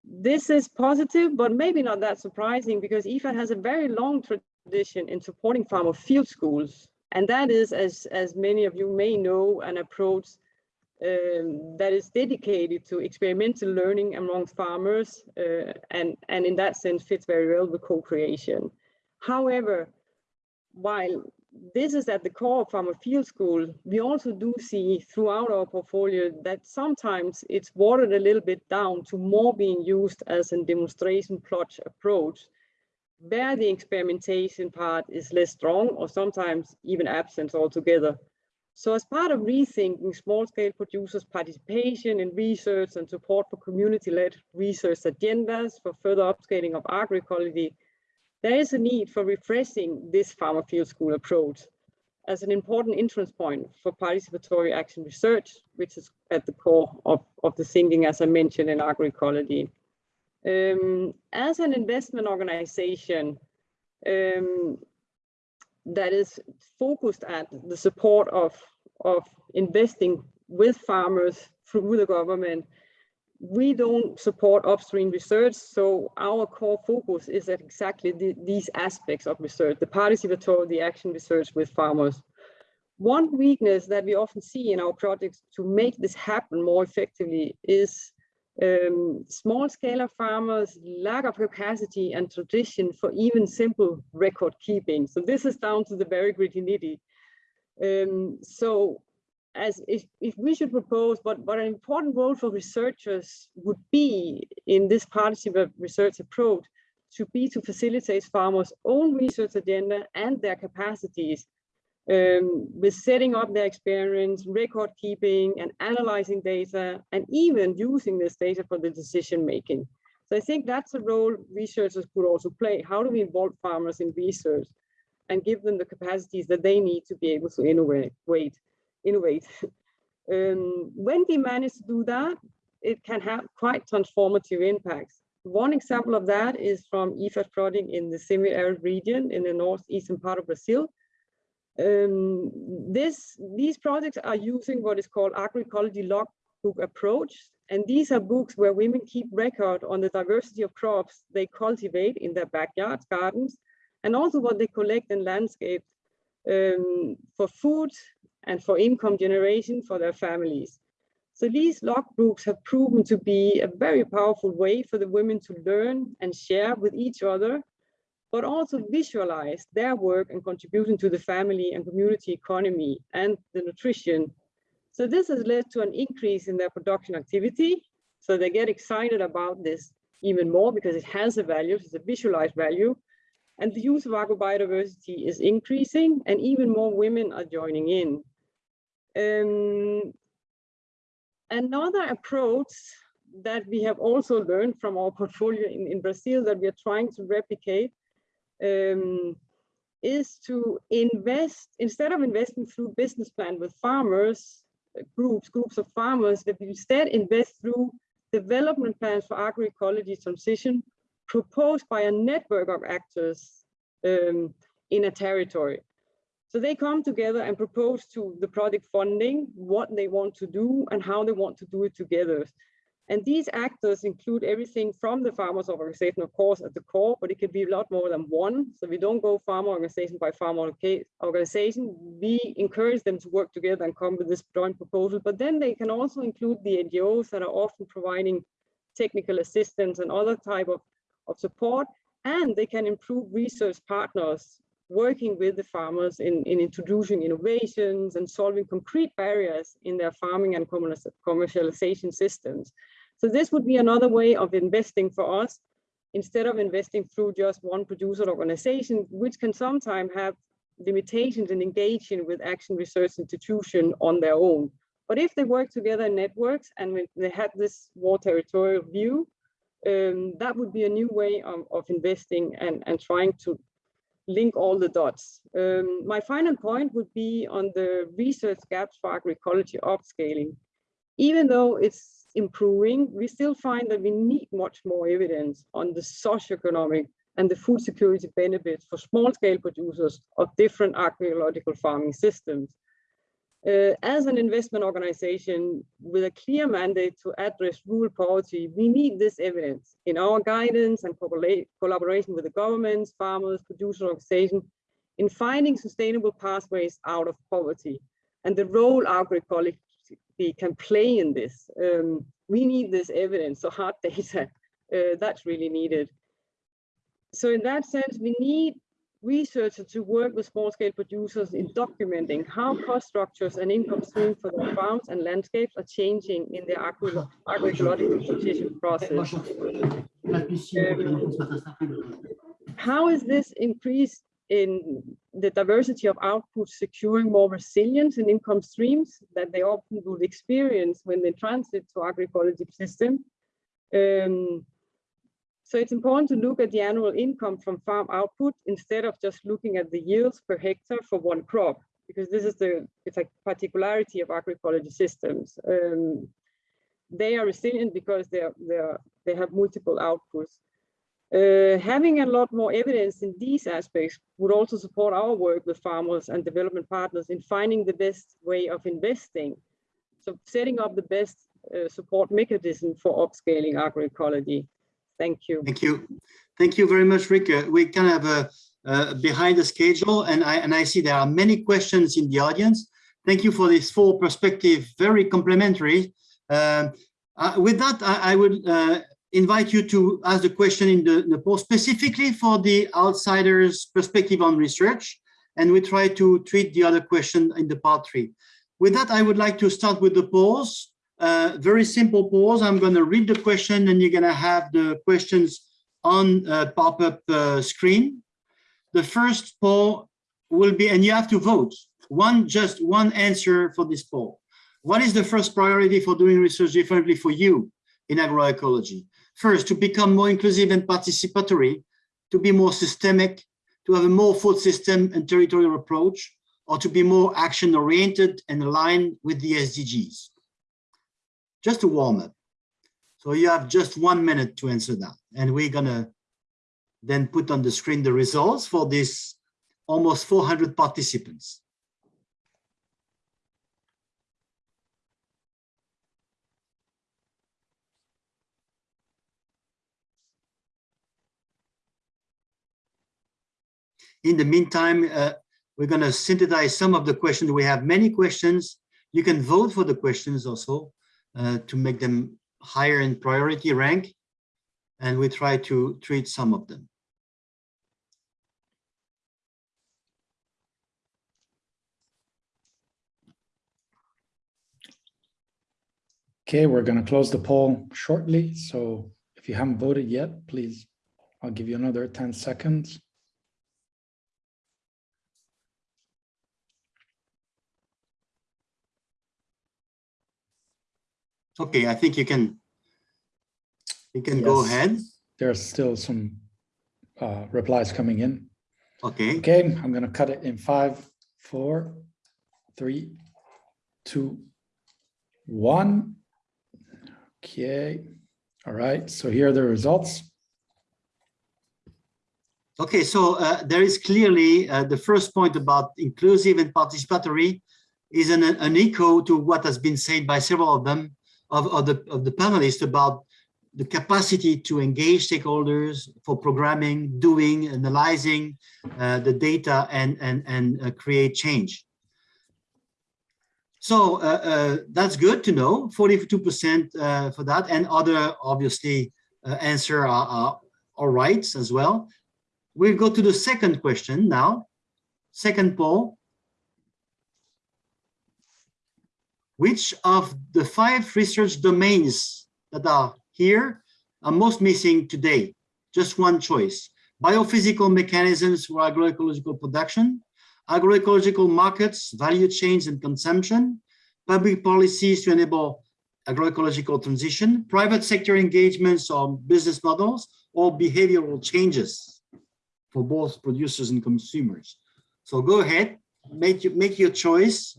this is positive, but maybe not that surprising because IFAD has a very long tradition in supporting farmer field schools. And that is, as, as many of you may know, an approach um, that is dedicated to experimental learning among farmers uh, and, and in that sense fits very well with co-creation. However, while this is at the core of Farmer Field School, we also do see throughout our portfolio that sometimes it's watered a little bit down to more being used as a demonstration plot approach, where the experimentation part is less strong or sometimes even absent altogether. So as part of rethinking small-scale producers' participation in research and support for community-led research agendas for further upscaling of agroecology, there is a need for refreshing this farmer field school approach as an important entrance point for participatory action research, which is at the core of, of the thinking, as I mentioned, in agroecology. Um, as an investment organization um, that is focused at the support of, of investing with farmers through the government, we don't support upstream research, so our core focus is at exactly the, these aspects of research, the participatory, the action research with farmers. One weakness that we often see in our projects to make this happen more effectively is um, small scale farmers, lack of capacity and tradition for even simple record keeping. So this is down to the very gritty nitty. Um, so as if, if we should propose what, what an important role for researchers would be in this partnership research approach to be to facilitate farmers' own research agenda and their capacities um, with setting up their experience, record keeping and analyzing data, and even using this data for the decision making. So I think that's a role researchers could also play. How do we involve farmers in research and give them the capacities that they need to be able to innovate? innovate. um, when we manage to do that, it can have quite transformative impacts. One example of that is from IFAD project in the semi-arid region in the northeastern part of Brazil. Um, this, these projects are using what is called agroecology logbook approach. And these are books where women keep record on the diversity of crops they cultivate in their backyards, gardens, and also what they collect in landscape um, for food, and for income generation for their families. So these logbooks have proven to be a very powerful way for the women to learn and share with each other, but also visualize their work and contribution to the family and community economy and the nutrition. So this has led to an increase in their production activity. So they get excited about this even more because it has a value, it's a visualized value. And the use of agrobiodiversity is increasing and even more women are joining in. Um, another approach that we have also learned from our portfolio in, in Brazil that we are trying to replicate um, is to invest, instead of investing through business plan with farmers, uh, groups, groups of farmers, that instead invest through development plans for agroecology transition proposed by a network of actors um, in a territory. So they come together and propose to the project funding what they want to do and how they want to do it together. And these actors include everything from the farmers organization, of course, at the core, but it could be a lot more than one. So we don't go farmer organization by farmer organization. We encourage them to work together and come with this joint proposal. But then they can also include the NGOs that are often providing technical assistance and other type of, of support. And they can improve research partners working with the farmers in, in introducing innovations and solving concrete barriers in their farming and commercialization systems. So this would be another way of investing for us instead of investing through just one producer organization, which can sometimes have limitations in engaging with action research institution on their own. But if they work together in networks and they have this more territorial view, um, that would be a new way of, of investing and, and trying to link all the dots. Um, my final point would be on the research gaps for agroecology upscaling. Even though it's improving, we still find that we need much more evidence on the socioeconomic and the food security benefits for small scale producers of different agroecological farming systems. uh, as an investment organization with a clear mandate to address rural poverty, we need this evidence in our guidance and collaboration with the governments, farmers, producer organizations in finding sustainable pathways out of poverty and the role agroecology can play in this. Um, we need this evidence, so hard data, uh, that's really needed. So in that sense, we need researchers to work with small-scale producers in documenting how cost structures and income streams for their farms and landscapes are changing in their agro agroecological transition process. Um, how is this increased in the diversity of output securing more resilience in income streams that they often would experience when they transit to agroecology system? Um, so it's important to look at the annual income from farm output instead of just looking at the yields per hectare for one crop, because this is the it's a particularity of agroecology systems. Um, they are resilient because they are, they are, they have multiple outputs. Uh, having a lot more evidence in these aspects would also support our work with farmers and development partners in finding the best way of investing. So setting up the best uh, support mechanism for upscaling agroecology. Thank you. Thank you. Thank you very much, Rikke. Uh, we kind of uh, uh, behind the schedule and I, and I see there are many questions in the audience. Thank you for this full perspective, very complimentary. Uh, uh, with that, I, I would uh, invite you to ask the question in the, the post specifically for the outsiders perspective on research. And we try to treat the other question in the part three. With that, I would like to start with the polls. Uh, very simple pause. I'm going to read the question and you're going to have the questions on uh, pop-up uh, screen. The first poll will be, and you have to vote, one just one answer for this poll. What is the first priority for doing research differently for you in agroecology? First, to become more inclusive and participatory, to be more systemic, to have a more food system and territorial approach, or to be more action oriented and aligned with the SDGs just a warm up. So you have just one minute to answer that. And we're gonna then put on the screen the results for this almost 400 participants. In the meantime, uh, we're going to synthesize some of the questions. We have many questions. You can vote for the questions also uh, to make them higher in priority rank. And we try to treat some of them. Okay, we're going to close the poll shortly. So if you haven't voted yet, please, I'll give you another 10 seconds. Okay, I think you can you can yes. go ahead. There's still some uh, replies coming in. Okay. Okay, I'm going to cut it in five, four, three, two, one. Okay. All right. So here are the results. Okay, so uh, there is clearly uh, the first point about inclusive and participatory is an, an echo to what has been said by several of them of, of, the, of the panelists about the capacity to engage stakeholders for programming, doing, analyzing uh, the data and, and, and uh, create change. So uh, uh that's good to know, 42% uh, for that and other obviously uh, answer are, are all right as well. We'll go to the second question now. Second poll, which of the five research domains that are here are most missing today? Just one choice. Biophysical mechanisms for agroecological production, agroecological markets, value chains and consumption, public policies to enable agroecological transition, private sector engagements on business models, or behavioral changes for both producers and consumers. So go ahead, make, make your choice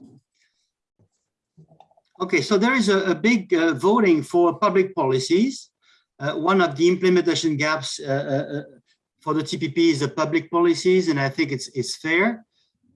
Okay, so there is a, a big uh, voting for public policies. Uh, one of the implementation gaps uh, uh, uh for the TPP is the public policies, and I think it's it's fair.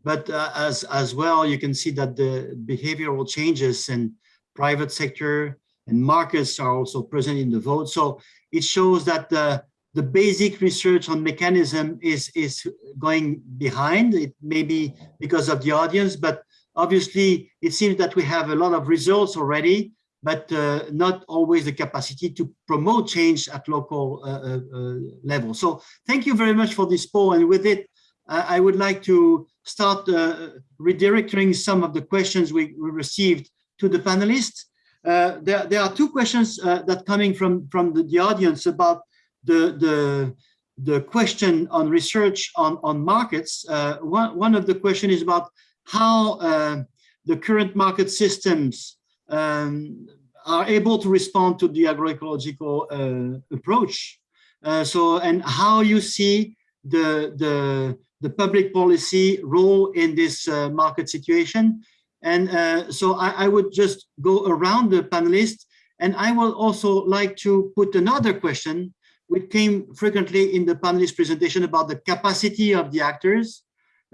but uh, as, as well, you can see that the behavioral changes in private sector and markets are also present in the vote. So it shows that the, the basic research on mechanism is, is going behind. It may be because of the audience, but obviously it seems that we have a lot of results already, but uh, not always the capacity to promote change at local uh, uh, uh level. So thank you very much for this poll. And with it, I would like to start uh, redirecting some of the questions we, we received to the panelists. Uh, there, there are two questions that coming from, from the, the audience about the, the, the question on research on, on markets. one, one of the question is about how the current market systems um, are able to respond to the agroecological uh, approach. Uh, so, and how you see the, the, the public policy role in this uh, market situation. And uh, so I, I, would just go around the panelists and I will also like to put another question which came frequently in the panelist presentation about the capacity of the actors.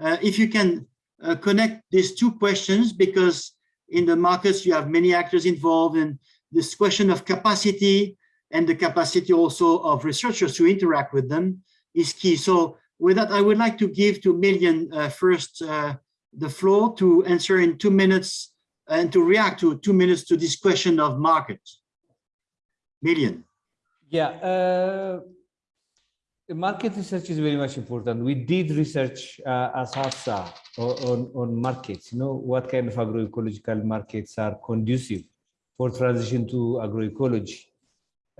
Uh, if you can uh, connect these two questions because in the markets you have many actors involved and this question of capacity and the capacity also of researchers to interact with them is key. So with that, I would like to give to Million uh, first uh, the floor to answer in two minutes and to react to two minutes to this question of market. Million. Yeah, uh, market research is very much important. We did research uh, as AFSA on, on markets, you know, what kind of agroecological markets are conducive for transition to agroecology.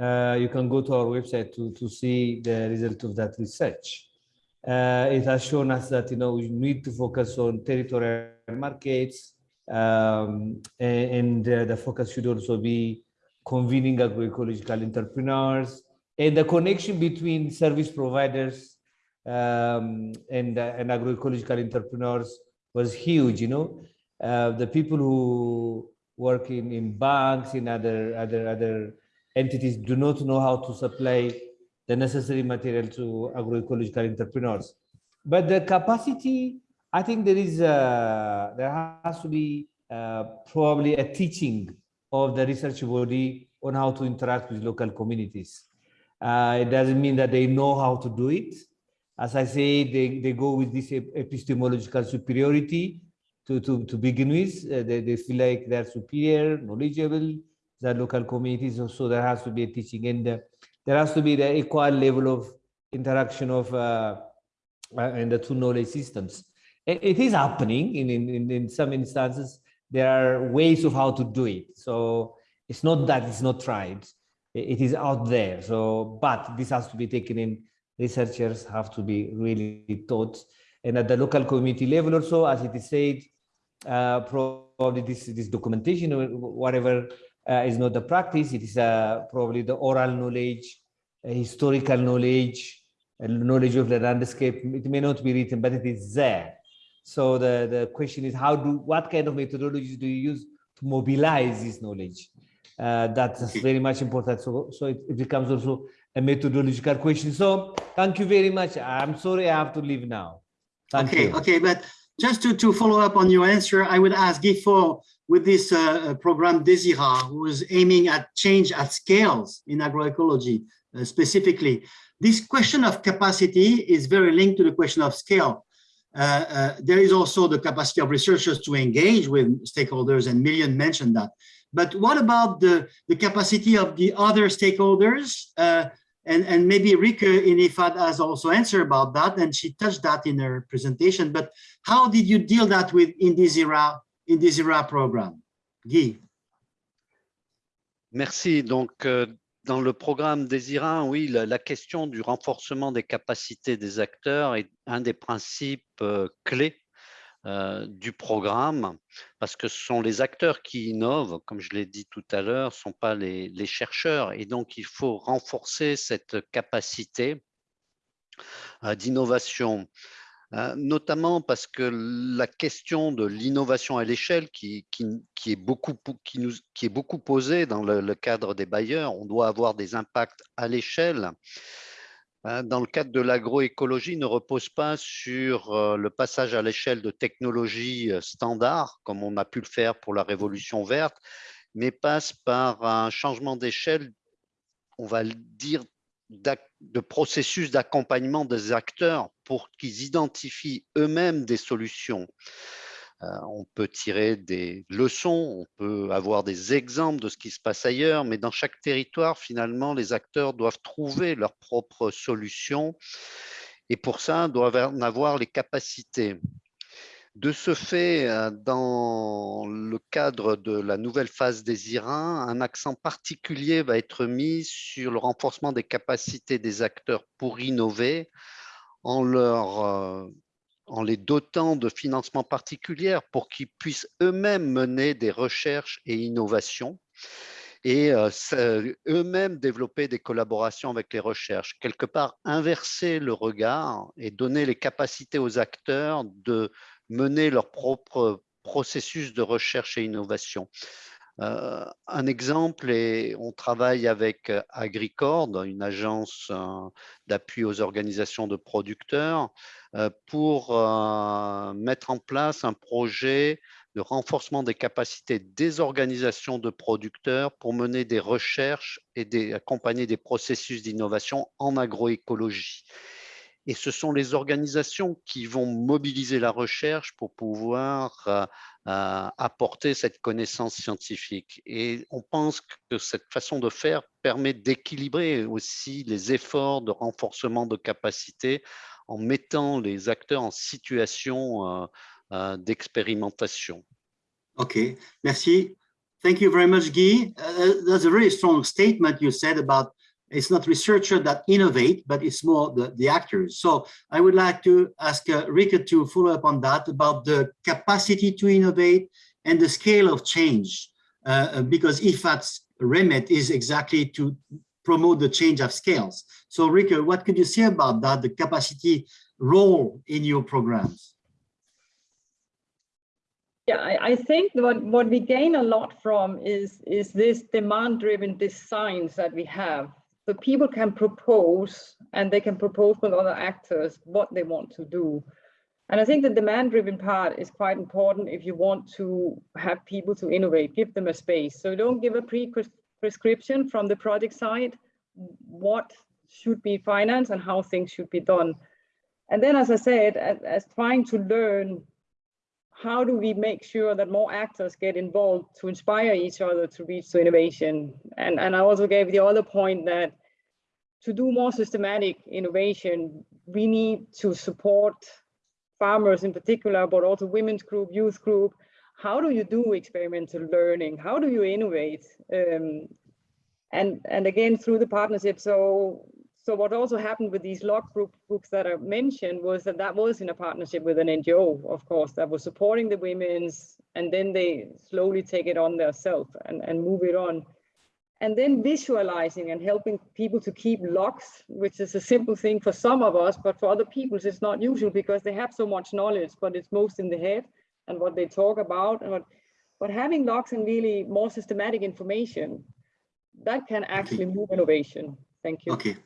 Uh, you can go to our website to, to see the result of that research. Uh, it has shown us that, you know, we need to focus on territorial markets um, and, and uh, the focus should also be convening agroecological entrepreneurs, and the connection between service providers um, and, uh, and agroecological entrepreneurs was huge, you know. Uh, the people who work in, in banks, in other, other, other entities do not know how to supply the necessary material to agroecological entrepreneurs. But the capacity, I think there is, a, there has to be uh, probably a teaching of the research body on how to interact with local communities. Uh, it doesn't mean that they know how to do it. As I say, they, they go with this epistemological superiority to, to, to begin with. Uh, they, they feel like they're superior, knowledgeable, the local communities. So there has to be a teaching and uh, there has to be the equal level of interaction of uh, uh, in the two knowledge systems. It, it is happening in, in, in some instances. There are ways of how to do it. So it's not that it's not tried it is out there. So, but this has to be taken in. Researchers have to be really taught, and at the local community level also, as it is said, uh, probably this this documentation or whatever uh, is not the practice. It is uh, probably the oral knowledge, historical knowledge, knowledge of the landscape. It may not be written, but it is there. So the the question is, how do what kind of methodologies do you use to mobilize this knowledge? Uh, that's very much important. So, so it, it, becomes also a methodological question. So thank you very much. I'm sorry I have to leave now. Thank okay, you. okay, but just to, to follow up on your answer, I would ask Guy with this uh, uh, program DeSIRA, who is aiming at change at scales in agroecology uh, specifically. This question of capacity is very linked to the question of scale. Uh, uh, there is also the capacity of researchers to engage with stakeholders, and Million mentioned that. But what about the, the capacity of the other stakeholders? Uh, and, and maybe Rika in IFAD has also answered about that, and she touched that in her presentation. But how did you deal that with in this era, in program? Guy? Merci. Donc, euh, dans le programme Désira, oui, la, la, question du renforcement des capacités des acteurs est un des principes euh, clés euh, du programme, parce que ce sont les acteurs qui innovent, comme je l'ai dit tout à l'heure, ne sont pas les, chercheurs. Et donc, il faut renforcer cette capacité euh, d'innovation, euh, notamment parce que la question de l'innovation à l'échelle qui, est beaucoup, posée dans le, cadre des bailleurs, on doit avoir des impacts à l'échelle dans le cadre de l'agroécologie ne repose pas sur euh, le passage à l'échelle de technologies euh, standards, comme on a pu le faire pour la révolution verte, mais passe par un changement d'échelle, on va le dire, de processus d'accompagnement des acteurs pour qu'ils identifient eux-mêmes des solutions. Euh, on peut tirer des leçons, on peut avoir des exemples de ce qui se passe ailleurs, mais dans chaque territoire, finalement, les acteurs doivent trouver leurs propres solutions et pour ça, doivent en avoir les capacités. De ce fait, euh, dans le cadre de la nouvelle phase des IRIN, un accent particulier va être mis sur le renforcement des capacités des acteurs pour innover en leur euh, en les dotant de financements particuliers pour qu'ils puissent eux-mêmes mener des recherches et innovations et euh, eux-mêmes développer des collaborations avec les recherches. Quelque part, inverser le regard et donner les capacités aux acteurs de mener leur propre processus de recherche et innovation. Euh, un exemple, est, on travaille avec euh, Agricord, une agence euh, d'appui aux organisations de producteurs, pour mettre en place un projet de renforcement des capacités des organisations de producteurs pour mener des recherches et accompagner des processus d'innovation en agroécologie. Et ce sont les organisations qui vont mobiliser la recherche pour pouvoir apporter cette connaissance scientifique. Et on pense que cette façon de faire permet d'équilibrer aussi les efforts de renforcement de capacité en mettant les acteurs en situation euh, euh, d'expérimentation. OK, merci. Thank you very much, Guy. Uh, that's a very strong statement you said about it's not researchers that innovate, but it's more the, the actors. So I would like to ask uh, Rikke to follow up on that about the capacity to innovate and the scale of change, uh, uh because IFAD's remit is exactly to promote the change of scales. So Rikke, what could you say about that, the capacity role in your programs? Yeah, I, I, think what, what we gain a lot from is, is this demand-driven designs that we have so people can propose and they can propose with other actors what they want to do. And I think the demand driven part is quite important if you want to have people to innovate, give them a space. So don't give a pre-prescription from the project side, what should be financed and how things should be done. And then, as I said, as, as trying to learn how do we make sure that more actors get involved to inspire each other to reach to innovation? And, and I also gave the other point that to do more systematic innovation, we need to support farmers in particular, but also women's group, youth group. How do you do experimental learning? How do you innovate? Um, and, and again, through the partnership. So so what also happened with these log group books that I mentioned was that that was in a partnership with an NGO, of course, that was supporting the women's, and then they slowly take it on themselves and, and move it on. And then visualizing and helping people to keep logs, which is a simple thing for some of us, but for other people, it's not usual because they have so much knowledge, but it's most in the head and what they talk about. And what, but having logs and really more systematic information, that can actually move innovation. Thank you. Okay.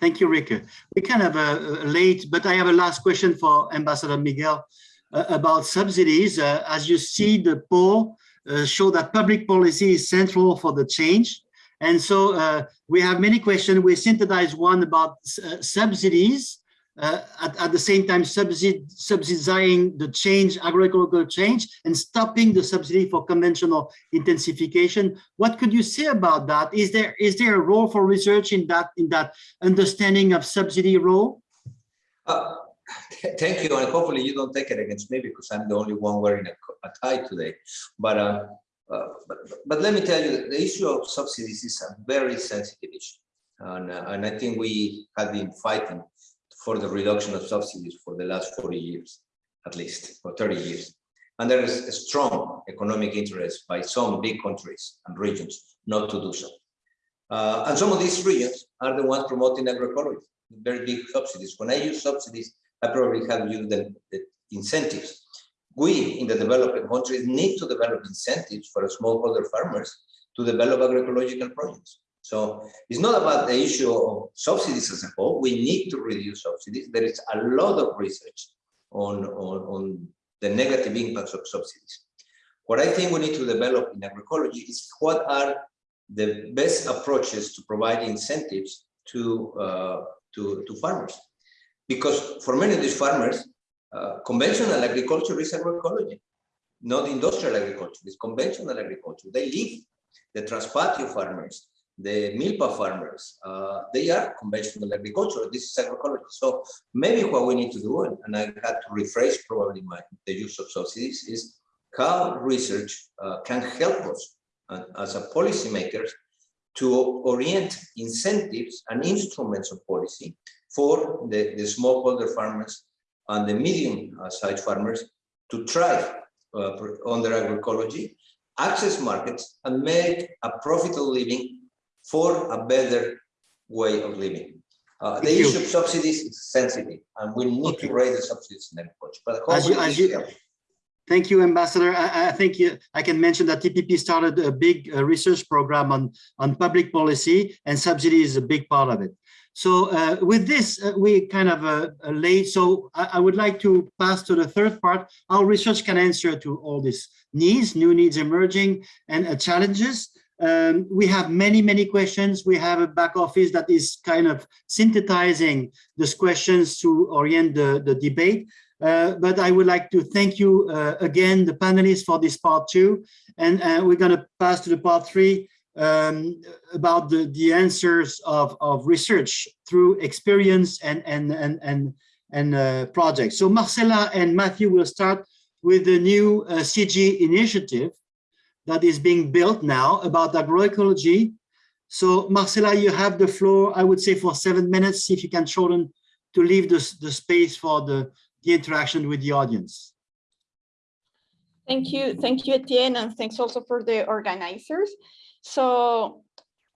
Thank you, Rick. We kind of uh, late, but I have a last question for Ambassador Miguel uh, about subsidies. Uh, as you see, the poll uh, show that public policy is central for the change. And so uh, we have many questions. We synthesized one about uh, subsidies uh, at, at, the same time subsidi subsidizing the change, agroecological change, and stopping the subsidy for conventional intensification. What could you say about that? Is there is there a role for research in that in that understanding of subsidy role? Uh, thank you, and hopefully you don't take it against me because I'm the only one wearing a, a tie today. But, uh, but but let me tell you, the issue of subsidies is a very sensitive issue, and uh, and I think we have been fighting for the reduction of subsidies for the last 40 years, at least, or 30 years. And there is a strong economic interest by some big countries and regions not to do so. Uh, and some of these regions are the ones promoting agroecology, very big subsidies. When I use subsidies, I probably have used the, the incentives. We in the developing countries need to develop incentives for smallholder farmers to develop agroecological projects. So it's not about the issue of subsidies as a whole. We need to reduce subsidies. There is a lot of research on, on, on the negative impacts of subsidies. What I think we need to develop in agroecology is what are the best approaches to provide incentives to, uh, to, to farmers. Because for many of these farmers, uh, conventional agriculture is agroecology, not industrial agriculture, it's conventional agriculture. They live, the traspatio farmers, the milpa farmers, uh, they are conventional agriculture. This is agroecology. So maybe what we need to do, and, and I had to rephrase probably my, the use of subsidies, is how research uh, can help us uh, as a policymakers to orient incentives and instruments of policy for the, the smallholder farmers and the medium-sized farmers to thrive uh, under agroecology, access markets, and make a profitable living for a better way of living. Uh, the issue of subsidies is sensitive, and we need Okay. to raise the subsidies in agriculture. But As you- as you-. Thank you, Ambassador. I, I think you- I can mention that TPP started a big uh, research program on, on public policy and subsidy is a big part of it. So uh, with this, uh, we kind of uh, uh, late. So I, I would like to pass to the third part. How research can answer to all these needs, new needs emerging and uh, challenges. Um, we have many, many questions. We have a back office that is kind of synthesizing these questions to orient the, the debate. Uh, but I would like to thank you uh, again, the panelists for this part two. And uh, we're going to pass to the part three um, about the, the answers of, of research through experience and, and, and, and, and uh, projects. So Marcela and Matthew will start with the new uh, CG initiative that is being built now about agroecology. So Marcela, you have the floor, I would say for seven minutes, if you can shorten to leave the, the space for the, the interaction with the audience. Thank you. Thank you, Etienne, and thanks also for the organizers. So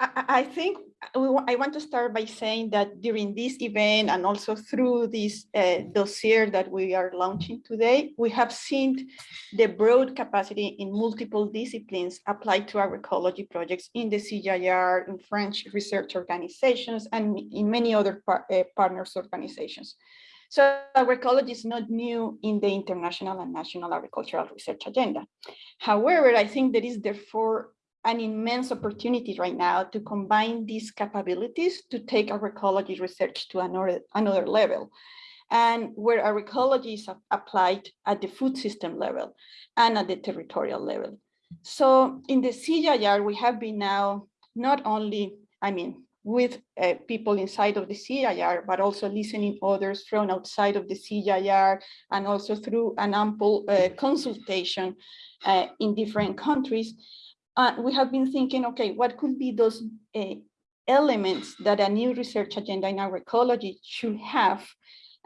I, I- think I want to start by saying that during this event and also through this uh, dossier that we are launching today, we have seen the broad capacity in multiple disciplines applied to agroecology projects in the CGIAR, in French research organizations, and in many other par- uh, partners organizations. So agroecology is not new in the international and national agricultural research agenda. However, I think there is therefore an immense opportunity right now to combine these capabilities to take agroecology research to another, another level. And where agroecology is applied at the food system level and at the territorial level. So in the CGIAR, we have been now not only, I mean, with uh, people inside of the CGIAR, but also listening others from outside of the CGIAR and also through an ample uh, consultation uh, in different countries. We have been thinking, okay, what could be those uh, elements that a new research agenda in agroecology should have,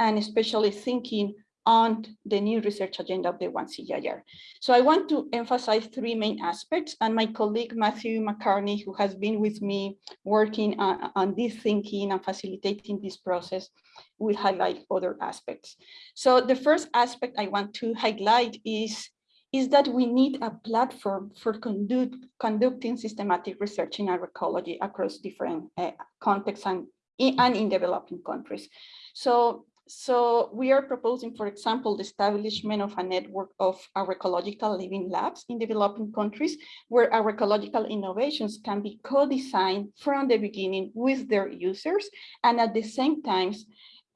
and especially thinking on the new research agenda of the one CGIAR. So I want to emphasize three main aspects, and my colleague Matthew McCartney, who has been with me working on, on this thinking and facilitating this process, will highlight other aspects. So the first aspect I want to highlight is is that we need a platform for conduct, conducting systematic research in agroecology across different uh, contexts and in, and in developing countries. So, so we are proposing, for example, the establishment of a network of agroecological living labs in developing countries where agroecological innovations can be co-designed from the beginning with their users. And at the same time,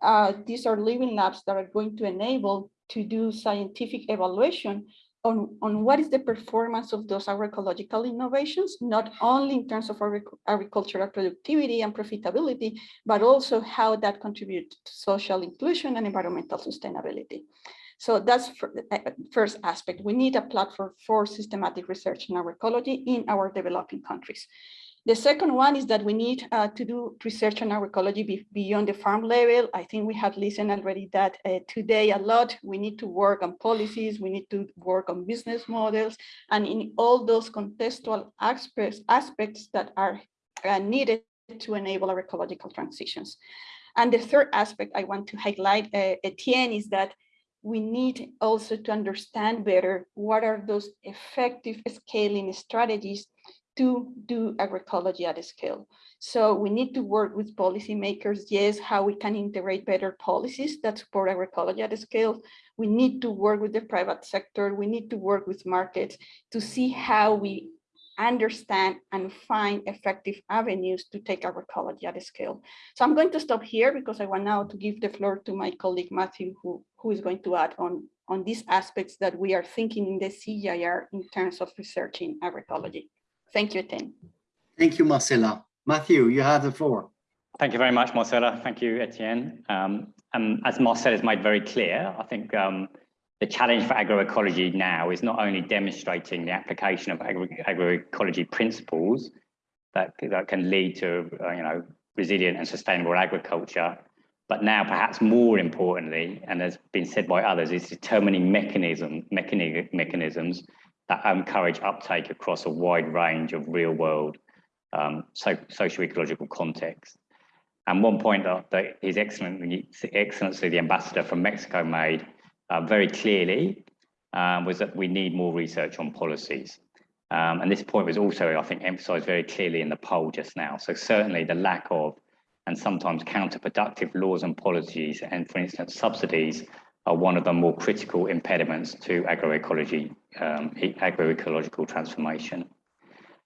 uh, these are living labs that are going to enable to do scientific evaluation on, on what is the performance of those agroecological innovations, not only in terms of agricultural productivity and profitability, but also how that contributes to social inclusion and environmental sustainability. So that's the uh, first aspect. We need a platform for systematic research in agroecology in our developing countries. The second one is that we need uh, to do research on agroecology be beyond the farm level. I think we have listened already that uh, today a lot. We need to work on policies, we need to work on business models, and in all those contextual aspects, aspects that are uh, needed to enable ecological transitions. And the third aspect I want to highlight, uh, Etienne, is that we need also to understand better what are those effective scaling strategies to do agroecology at a scale. So we need to work with policymakers, yes, how we can integrate better policies that support agroecology at a scale. We need to work with the private sector. We need to work with markets to see how we understand and find effective avenues to take agroecology at a scale. So I'm going to stop here because I want now to give the floor to my colleague Matthew, who, who is going to add on, on these aspects that we are thinking in the CGIAR in terms of researching agroecology. Thank you, Etienne. Thank you, Marcela. Matthew, you have the floor. Thank you very much, Marcela. Thank you, Etienne. Um, and as Marcela has made very clear, I think um, the challenge for agroecology now is not only demonstrating the application of agro agroecology principles that, that can lead to, uh, you know, resilient and sustainable agriculture, but now perhaps more importantly, and has been said by others, is determining mechanism, mechani mechanisms that encourage uptake across a wide range of real world um, so, socio-ecological contexts. And one point that, that His Excellency, Excellency the Ambassador from Mexico made uh, very clearly um, was that we need more research on policies. Um, and this point was also, I think, emphasized very clearly in the poll just now. So certainly the lack of and sometimes counterproductive laws and policies, and for instance, subsidies are one of the more critical impediments to agroecology, um, agroecological transformation.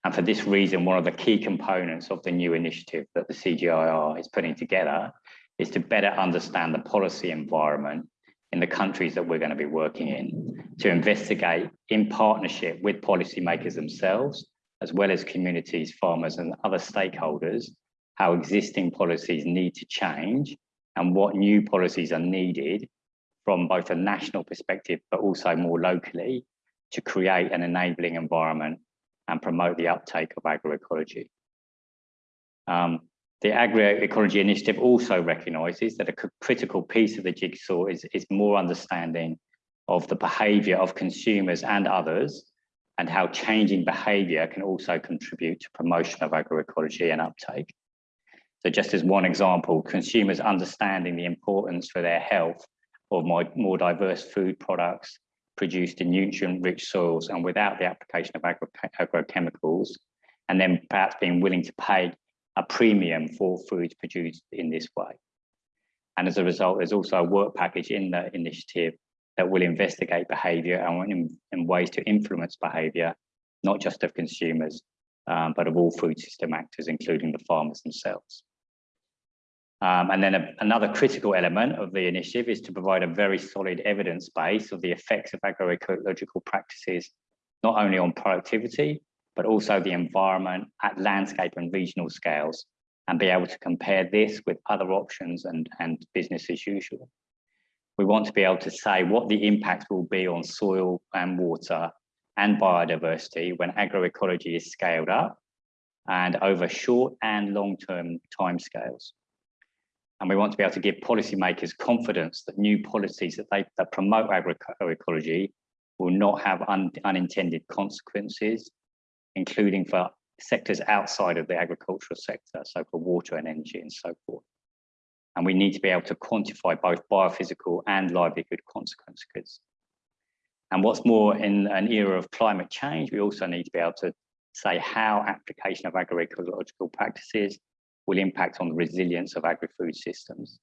And for this reason, one of the key components of the new initiative that the CGIAR is putting together is to better understand the policy environment in the countries that we're going to be working in, to investigate in partnership with policymakers themselves, as well as communities, farmers and other stakeholders, how existing policies need to change and what new policies are needed from both a national perspective, but also more locally to create an enabling environment and promote the uptake of agroecology. Um, the agroecology initiative also recognises that a critical piece of the jigsaw is, is more understanding of the behaviour of consumers and others and how changing behaviour can also contribute to promotion of agroecology and uptake. So just as one example, consumers understanding the importance for their health of more, more diverse food products produced in nutrient-rich soils and without the application of agro agrochemicals, and then perhaps being willing to pay a premium for foods produced in this way. And as a result, there's also a work package in the initiative that will investigate behavior and in, in ways to influence behavior, not just of consumers, um, but of all food system actors, including the farmers themselves. Um, and then a, another critical element of the initiative is to provide a very solid evidence base of the effects of agroecological practices, not only on productivity, but also the environment at landscape and regional scales and be able to compare this with other options and, and business as usual. We want to be able to say what the impact will be on soil and water and biodiversity when agroecology is scaled up and over short and long-term timescales. And we want to be able to give policymakers confidence that new policies that they that promote agroecology will not have un, unintended consequences including for sectors outside of the agricultural sector, so for water and energy and so forth. And we need to be able to quantify both biophysical and livelihood consequences. And what's more, in an era of climate change, we also need to be able to say how application of agroecological practices will impact on the resilience of agri-food systems.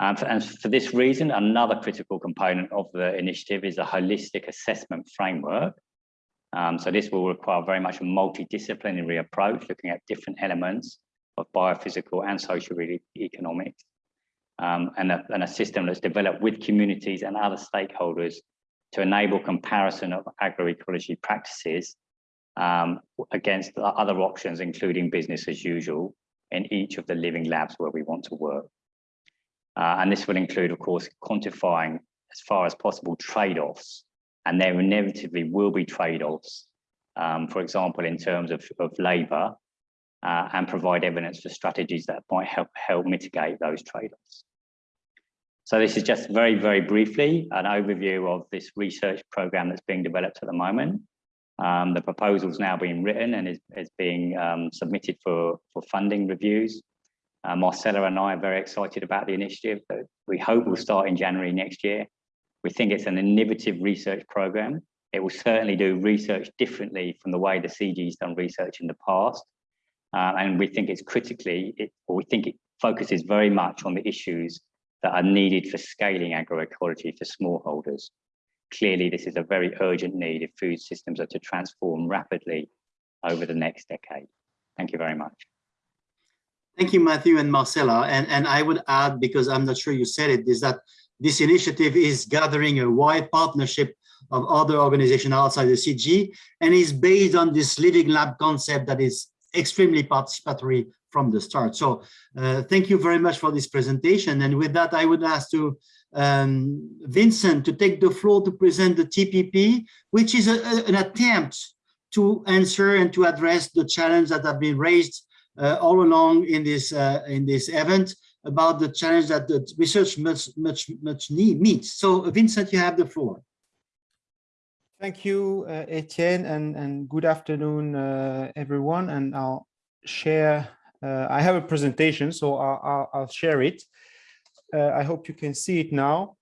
And for, and for, this reason, another critical component of the initiative is a holistic assessment framework um, so this will require very much a multidisciplinary approach, looking at different elements of biophysical and social economics, um, and, a, and a system that's developed with communities and other stakeholders to enable comparison of agroecology practices um, against other options, including business as usual, in each of the living labs where we want to work. Uh, and this will include, of course, quantifying as far as possible trade-offs and there inevitably will be trade-offs, um, for example, in terms of, of labour, uh, and provide evidence for strategies that might help, help mitigate those trade-offs. So this is just very, very briefly an overview of this research program that's being developed at the moment. Um, the proposal is now being written and is, is being um, submitted for, for funding reviews. Uh, Marcela and I are very excited about the initiative that we hope will start in January next year we think it's an innovative research program. It will certainly do research differently from the way the CG's done research in the past. Uh, and we think it's critically, it, or we think it focuses very much on the issues that are needed for scaling agroecology for smallholders. Clearly, this is a very urgent need if food systems are to transform rapidly over the next decade. Thank you very much. Thank you, Matthew and Marcela. And, and I would add, because I'm not sure you said it, is that this initiative is gathering a wide partnership of other organizations outside the CG and is based on this living lab concept that is extremely participatory from the start. So uh, thank you very much for this presentation. And with that, I would ask to um, Vincent to take the floor to present the TPP, which is a, a, an attempt to answer and to address the challenge that have been raised uh, all along in this uh, in this event about the challenge that the research much much much need meets. So Vincent, you have the floor. Thank you, uh, Etienne, and and good afternoon, uh, everyone. And I'll share. Uh, I have a presentation, so I'll, I'll, I'll share it. Uh, I hope you can see it now.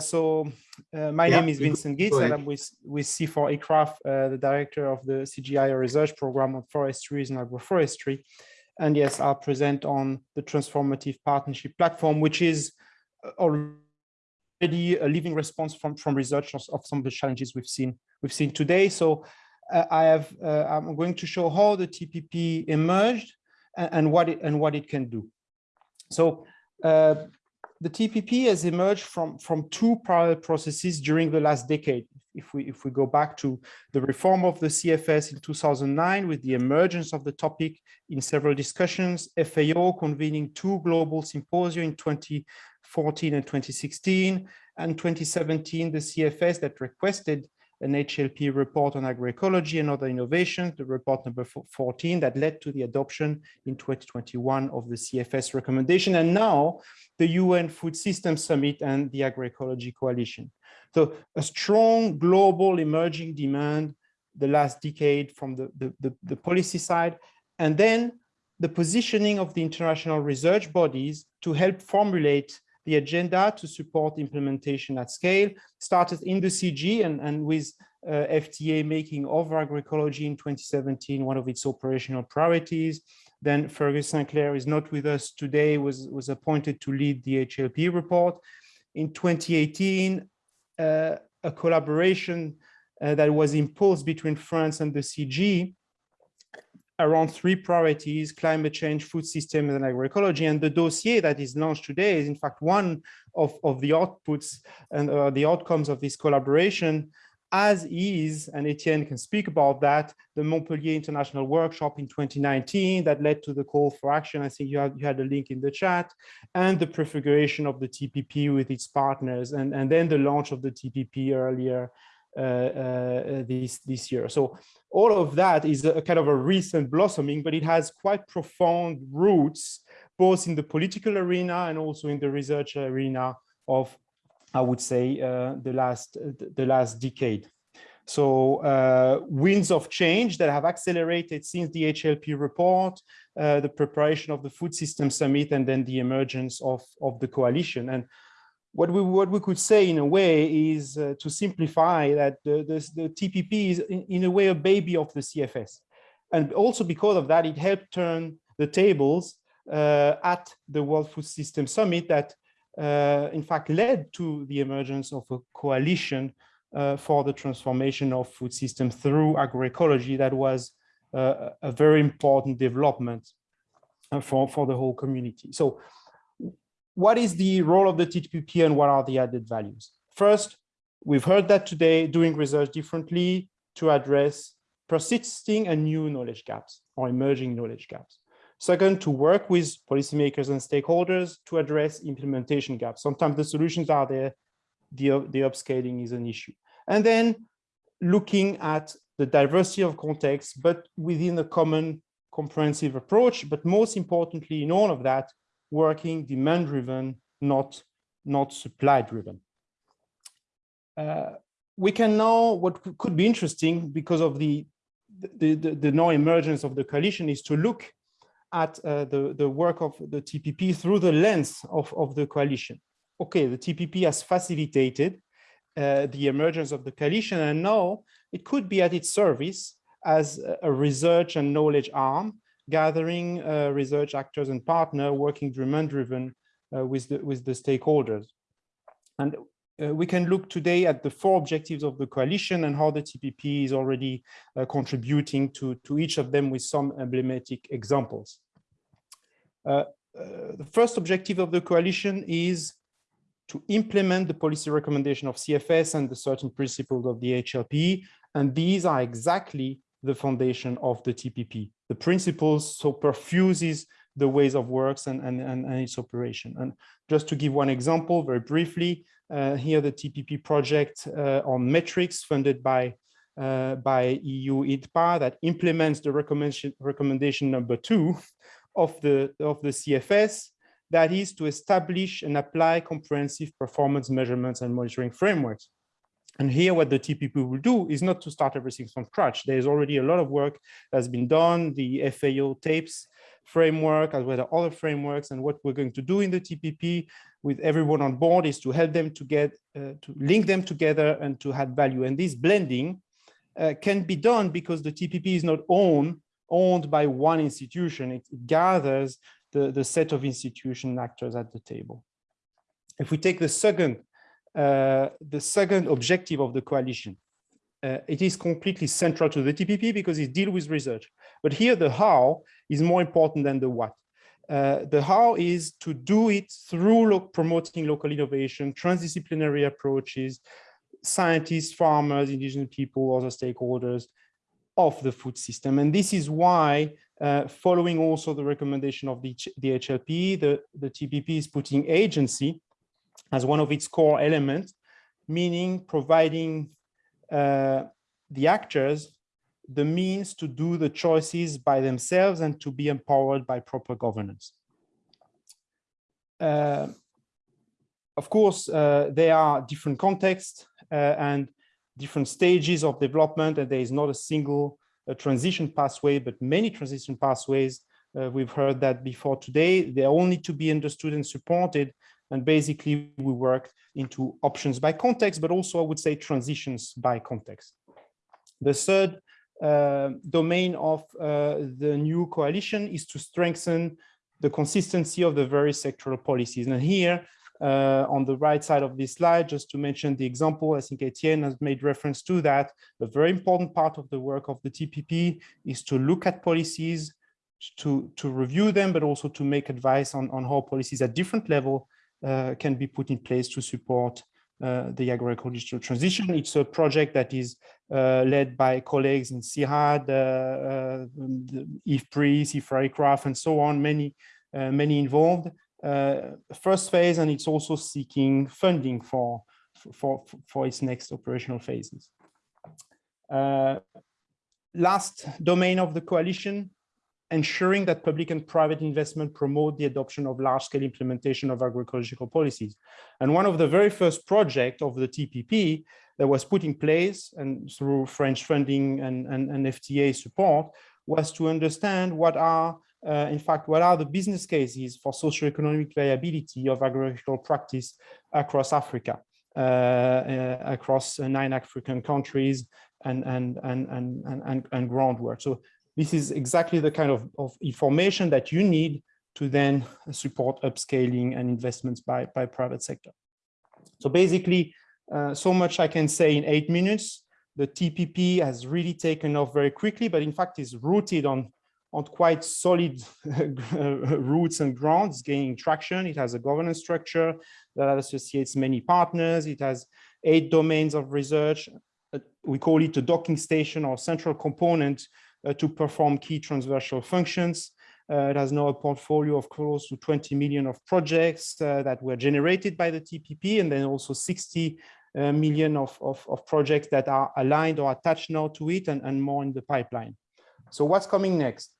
so my Yeah, name is Vincent Gitz, and. I'm with with CIFOR-ICRAF, the director of the CGIAR research program on forestry and agroforestry. And yes, I'll present on the transformative partnership platform, which is already a living response from from research of, of some of the challenges we've seen we've seen today. So uh, I have uh, I'm going to show how the TPP emerged and, and what it and what it can do. So uh, the TPP has emerged from from two parallel processes during the last decade. If we if we go back to the reform of the CFS in 2009 with the emergence of the topic in several discussions, FAO convening two global symposia in 2014 and 2016, and 2017 the CFS that requested an HLP report on agroecology and other innovations, the report number 14 that led to the adoption in 2021 of the CFS recommendation, and now the UN Food Systems Summit and the Agroecology Coalition. So a strong global emerging demand the last decade from the, the, the, the policy side, and then the positioning of the international research bodies to help formulate the agenda to support implementation at scale started in the CG and, and with uh, FTA making of agroecology in 2017 one of its operational priorities. Then Fergus Sinclair is not with us today, was, was appointed to lead the HLP report. In 2018, uh, a collaboration uh, that was imposed between France and the CG around three priorities, climate change, food systems, and agroecology. And the dossier that is launched today is in fact one of, of the outputs and uh, the outcomes of this collaboration, as is, and Etienne can speak about that, the Montpellier International Workshop in 2019 that led to the call for action. I think you had, you had a link in the chat, and the prefiguration of the TPP with its partners, and, and then the launch of the TPP earlier this this year. So all of that is a kind of a recent blossoming, but it has quite profound roots, both in the political arena and also in the research arena of, I would say, uh, the last the last decade. So uh, winds of change that have accelerated since the HLP report, uh, the preparation of the Food System Summit, and then the emergence of, of the coalition. And what we what we could say in a way is uh, to simplify that the, the, the TPP is in, a way a baby of the CFS. And also because of that, it helped turn the tables uh, at the World Food System Summit that uh, in fact led to the emergence of a coalition uh, for the transformation of food systems through agroecology that was uh, a very important development uh, for, for the whole community. So what is the role of the TPP and what are the added values? First, we've heard that today doing research differently to address persisting and new knowledge gaps or emerging knowledge gaps. Second, to work with policymakers and stakeholders to address implementation gaps. Sometimes the solutions are there, the, the upscaling is an issue. And then looking at the diversity of context, but within a common comprehensive approach, but most importantly in all of that, working demand driven, not, not supply driven. Uh, we can now, what could be interesting because of the, the, the, the now emergence of the coalition is to look at uh, the, the work of the TPP through the lens of, of the coalition. Okay, the TPP has facilitated uh, the emergence of the coalition and now it could be at its service as a- a research and knowledge arm, gathering uh, research actors and partner working demand-driven uh, with the with the stakeholders. And uh, we can look today at the four objectives of the coalition and how the TPP is already uh, contributing to, to each of them with some emblematic examples. Uh, uh, the first objective of the coalition is to implement the policy recommendation of CFS and the certain principles of the HLP. And these are exactly the foundation of the TPP. The principles so perfuses the ways of works and, and, and, and its operation. And just to give one example very briefly, uh, here the TPP project uh, on metrics funded by uh, by EU INTPA that implements the recommendation recommendation number two of the of the CFS that is to establish and apply comprehensive performance measurements and monitoring frameworks. And here what the TPP will do is not to start everything from scratch. There's already a lot of work that's been done, the FAO tapes framework as well as other frameworks. And what we're going to do in the TPP with everyone on board is to help them to get, uh, to link them together and to add value. And this blending uh, can be done because the TPP is not owned, owned by one institution. It, it gathers the, the set of institution actors at the table. If we take the second, the second objective of the coalition, uh, it is completely central to the TPP because it deals with research. But here the how is more important than the what. Uh, the how is to do it through lo promoting local innovation, transdisciplinary approaches, scientists, farmers, indigenous people, other stakeholders of the food system. And this is why, uh, following also the recommendation of the, the HLP, the, the TPP is putting agency as one of its core elements, meaning providing uh, the actors the means to do the choices by themselves and to be empowered by proper governance. Uh, of course, uh, there are different contexts uh, and different stages of development, and there is not a single uh, transition pathway, but many transition pathways. Uh, we've heard that before today. They all need to be understood and supported. And basically, we work into options by context, but also I would say transitions by context. The third uh, domain of uh, the new coalition is to strengthen the consistency of the various sectoral policies. And here, uh, on the right side of this slide, just to mention the example, I think Etienne has made reference to that. A very important part of the work of the TPP is to look at policies, to, to review them, but also to make advice on, on how policies at different level can be put in place to support uh, the agricultural transition. It's a project that is uh, led by colleagues in uh, IFPRI, Ifra and so on, many, many involved. first phase, and it's also seeking funding for, for, for its next operational phases. last domain of the coalition ensuring that public and private investment promote the adoption of large-scale implementation of agricultural policies. And one of the very first projects of the TPP that was put in place and through French funding and, and, and FTA support was to understand what are, uh, in fact, what are the business cases for socioeconomic viability of agricultural practice across Africa, uh, uh, across nine African countries and, and, and, and, and, and groundwork. So this is exactly the kind of, of information that you need to then support upscaling and investments by, by private sector. So basically, uh, so much I can say in eight minutes. The TPP has really taken off very quickly, but in fact is rooted on, on quite solid roots and grounds, gaining traction. It has a governance structure that associates many partners. It has eight domains of research. Uh, we call it a docking station or central component to perform key transversal functions. Uh, it has now a portfolio of close to 20 million of projects uh, that were generated by the TPP and then also 60 uh, million of, of, of, projects that are aligned or attached now to it and, and more in the pipeline. So what's coming next?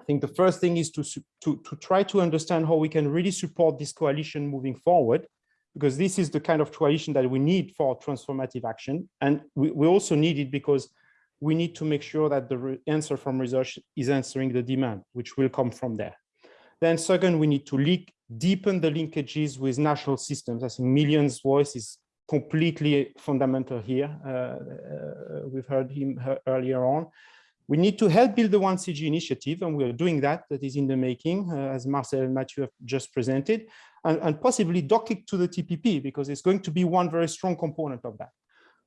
I think the first thing is to, to, to try to understand how we can really support this coalition moving forward, because this is the kind of coalition that we need for transformative action. And we, we also need it because we need to make sure that the answer from research is answering the demand, which will come from there. Then second, we need to leak, deepen the linkages with national systems. I think Millions voice is completely fundamental here. Uh, uh, we've heard him earlier on. We need to help build the 1CG initiative, and we're doing that. That is in the making, uh, as Marcel and Mathieu have just presented, and, and possibly dock it to the TPP, because it's going to be one very strong component of that.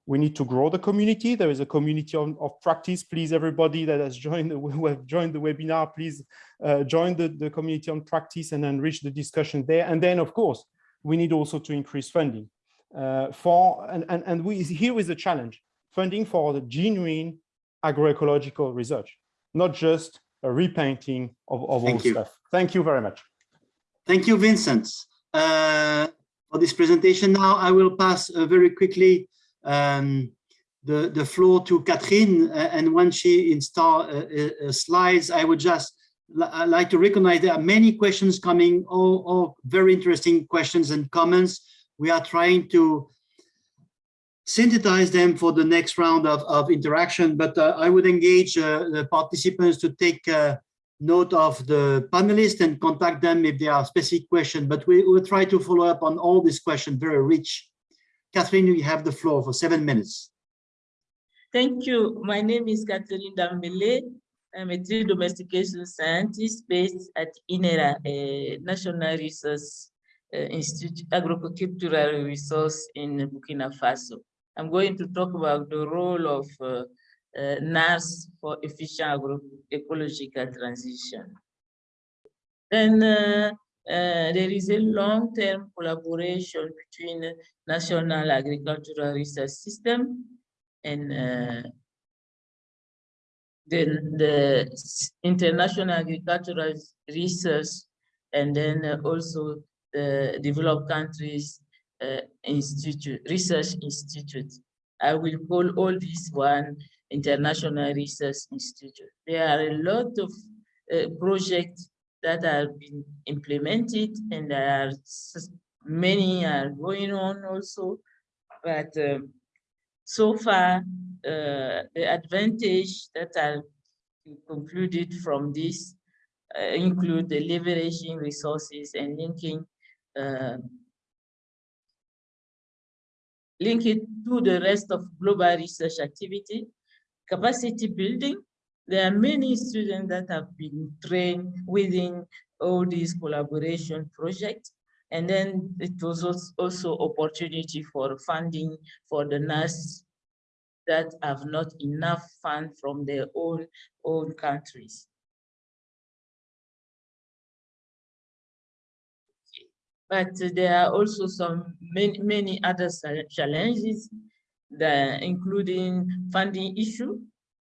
We need to grow the community. There is a community of, of practice. Please, everybody that has joined, the, who have joined the webinar, please uh, join the, the community on practice and enrich the discussion there. And then, of course, we need also to increase funding uh, for, and, and, and we, here is the challenge, funding for the genuine agroecological research, not just a repainting of, of Thank old you. stuff. Thank you very much. Thank you, Vincent, uh, for this presentation. Now I will pass uh, very quickly um, the, the floor to Catherine, uh, and when she install uh, uh, slides, I would just I like to recognize there are many questions coming, all, all very interesting questions and comments. We are trying to synthesize them for the next round of, of interaction, but uh, I would engage uh, the participants to take uh, note of the panelists and contact them if there are specific questions, but we will try to follow up on all these questions, very rich. Catherine, you have the floor for seven minutes. Thank you. My name is Catherine Dembele. I'm a tree domestication scientist based at INERA, a National Resource uh, Institute, Agricultural Resource in Burkina Faso. I'm going to talk about the role of uh, uh, NARS for efficient agroecological transition. Then uh, uh, there is a long-term collaboration between National Agricultural Research System and uh, the international agricultural research and then uh, also the developed countries uh, institute research institute. I will call all these one international research institute. There are a lot of uh, projects that have been implemented and there are many are going on also but um, so far, uh, the advantage that are concluded from this uh, include the leveraging resources and linking uh, link it to the rest of global research activity, capacity building. There are many students that have been trained within all these collaboration projects. And then it was als- also opportunity for funding for the NARS that have not enough fund from their own own countries. But there are also some many, many other challenges including funding issue,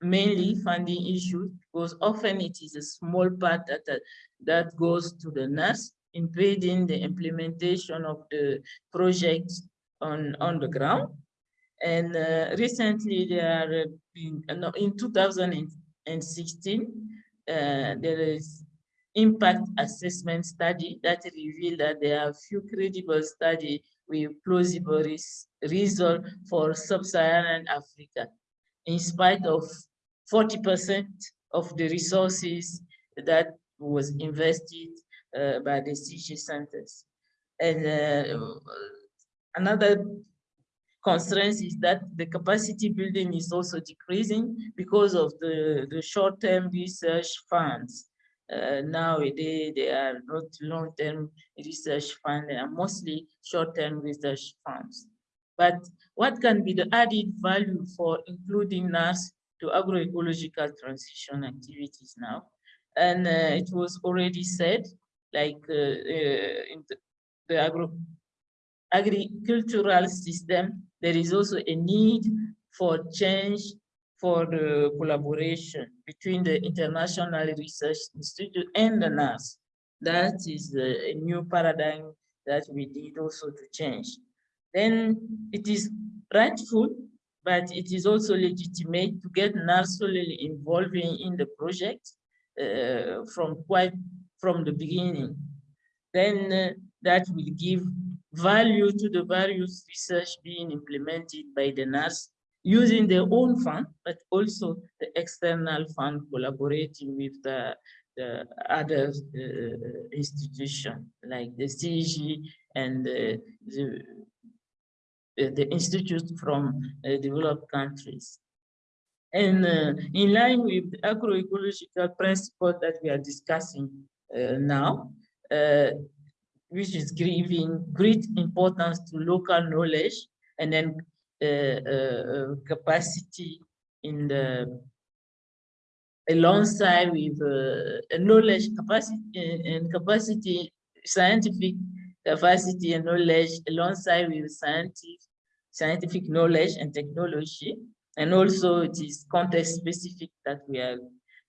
mainly funding issue, because often it is a small part that, that, that goes to the NARS, impeding the implementation of the projects on, on the ground. And uh, recently there are been, uh, no, in 2016, uh, there is impact assessment study that revealed that there are few credible study with plausible res- result for sub-Saharan Africa, in spite of 40% of the resources that was invested uh, by the CG centers. And uh, another constraint is that the capacity building is also decreasing because of the, the short-term research funds. Uh, nowadays, they are not long-term research funds, they are mostly short-term research funds. But what can be the added value for including NARS to agroecological transition activities now? And uh, it was already said, like uh, uh, in the, the agro agricultural system, there is also a need for change for the collaboration between the International Research Institute and the NARS. That is a, a new paradigm that we need also to change. Then it is rightful, but it is also legitimate to get NARS solely involving in the project uh, from quite from the beginning. Then uh, that will give value to the various research being implemented by the NARS using their own fund, but also the external fund collaborating with the, the other uh, institution like the CG and uh, the the institutes from uh, developed countries. And uh, in line with the agroecological principle that we are discussing uh, now, uh, which is giving great importance to local knowledge and then uh, capacity in the alongside with uh, knowledge capacity and capacity, scientific capacity and knowledge alongside with scientific, scientific knowledge and technology. And also it is context specific that we are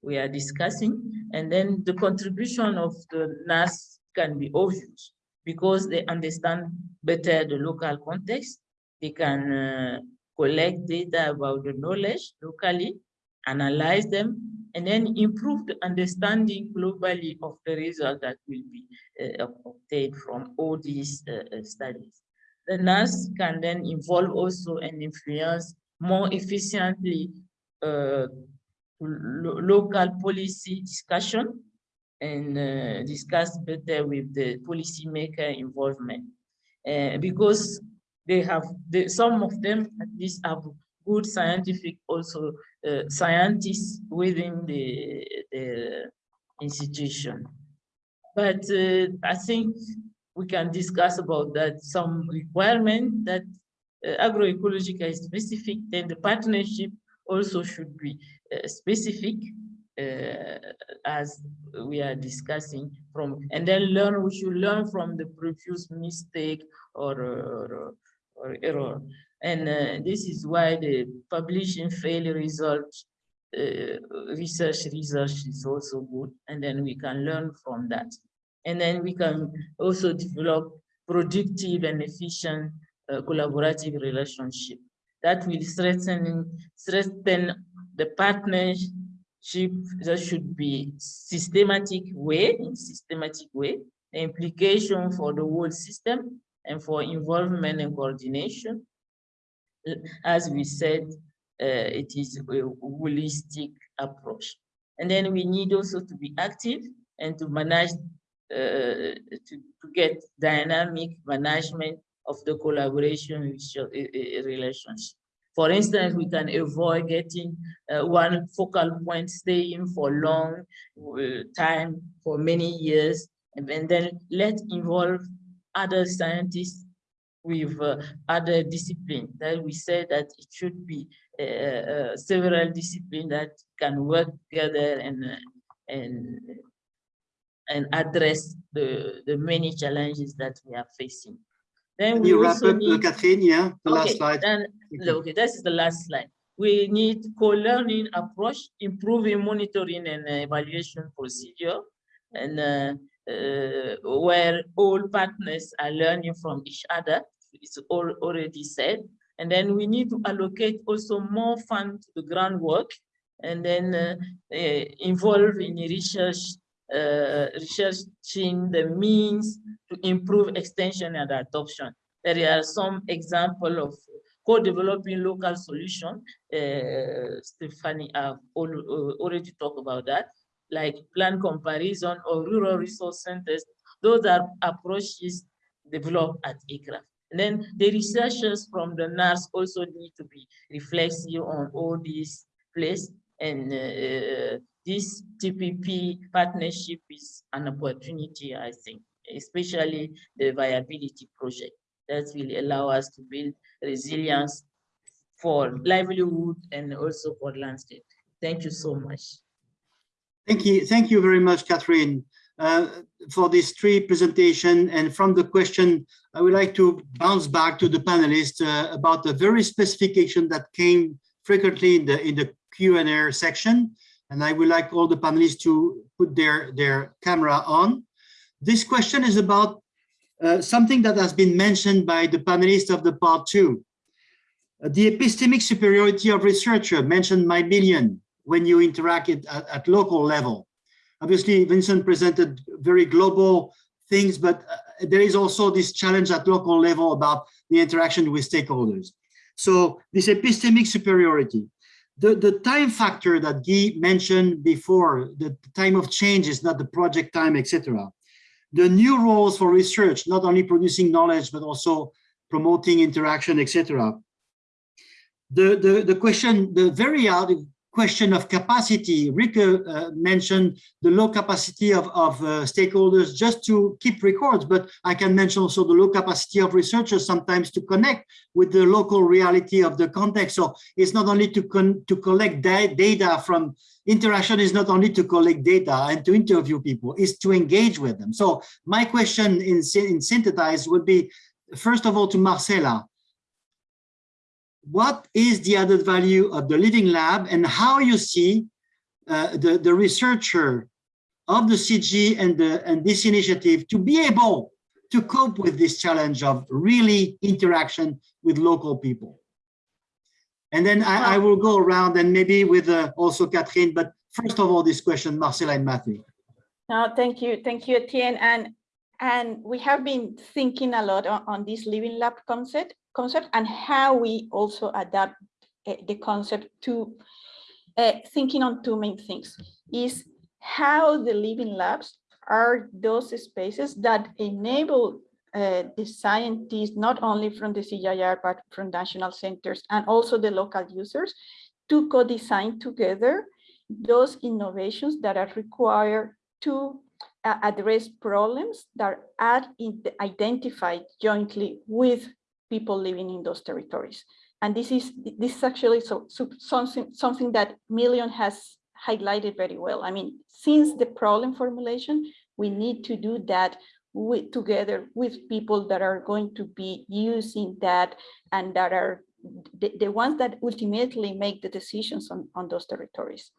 we are discussing. And then the contribution of the NARS can be obvious because they understand better the local context. They can uh, collect data about the knowledge locally, analyze them, and then improve the understanding globally of the result that will be uh, obtained from all these uh, studies. The NARS can then involve also and influence more efficiently uh, lo local policy discussion and uh, discuss better with the policymaker involvement. Uh, because they have, some of them at least have good scientific also uh, scientists within the, the institution. But uh, I think we can discuss about that some requirement that uh, agroecological is specific, then the partnership also should be uh, specific uh, as we are discussing from, and then learn, we should learn from the previous mistake or, or, or error. And uh, this is why the publishing failure results, uh, research research is also good. And then we can learn from that. And then we can also develop productive and efficient uh, collaborative relationship that will strengthen, strengthen the partnership that should be systematic way, in systematic way, the implication for the whole system and for involvement and coordination. As we said, uh, it is a holistic approach. And then we need also to be active and to manage, uh, to, to get dynamic management of the collaboration relationship. For instance, we can avoid getting uh, one focal point staying for long uh, time, for many years, and, and then let involve other scientists with uh, other disciplines. That we said that it should be uh, uh, several disciplines that can work together and and and address the the many challenges that we are facing. Then we you wrap up, need, Catherine, yeah, the okay, last slide. Then, okay, this is the last slide. We need co-learning approach, improving monitoring and evaluation procedure, and uh, uh, where all partners are learning from each other. All already said. And then we need to allocate also more funds to the groundwork and then uh, uh, involve in research, uh, researching the means to improve extension and adoption. There are some example of co-developing local solution. Uh, Stephanie have already talked about that, like plan comparison or rural resource centers. Those are approaches developed at ICRAF. And then the researchers from the NARS also need to be reflexive on all these places and uh, this TPP partnership is an opportunity, I think, especially the viability project that will allow us to build resilience for livelihood and also for landscape. Thank you so much. Thank you. Thank you very much, Catherine, uh, for this three presentation. And from the question, I would like to bounce back to the panelists uh, about the very specification that came frequently in the in the Q&A section. And I would like all the panelists to put their, their camera on. This question is about uh, something that has been mentioned by the panelists of the part two. Uh, the epistemic superiority of researcher mentioned by Million when you interact at, at, local level. Obviously, Vincent presented very global things, but uh, there is also this challenge at local level about the interaction with stakeholders. So this epistemic superiority, the, the time factor that Guy mentioned before, the time of change is not the project time, etc. The new roles for research, not only producing knowledge, but also promoting interaction, etc. The, the, the question, the very question of capacity, Rikke uh, mentioned the low capacity of, of uh, stakeholders just to keep records, but I can mention also the low capacity of researchers sometimes to connect with the local reality of the context. So it's not only to, to collect data from interaction is not only to collect data and to interview people, is to engage with them. So my question in, in synthesize would be, first of all, to Marcela, what is the added value of the Living Lab and how you see uh, the, the researcher of the CG and, the, and this initiative to be able to cope with this challenge of really interaction with local people. And then I, I will go around and maybe with uh, also Catherine, but first of all, this question, Marcela and Matthew. No, thank you. Thank you, Etienne. And, and we have been thinking a lot on, on this Living Lab concept concept and how we also adapt uh, the concept to uh, thinking on two main things. Is how the living labs are those spaces that enable uh, the scientists, not only from the CGIAR, but from national centers and also the local users to co-design together those innovations that are required to uh, address problems that are identified jointly with people living in those territories. And this is this is actually so, so something something that Million has highlighted very well. I mean, since the problem formulation, we need to do that with, together with people that are going to be using that and that are the, the ones that ultimately make the decisions on, on those territories.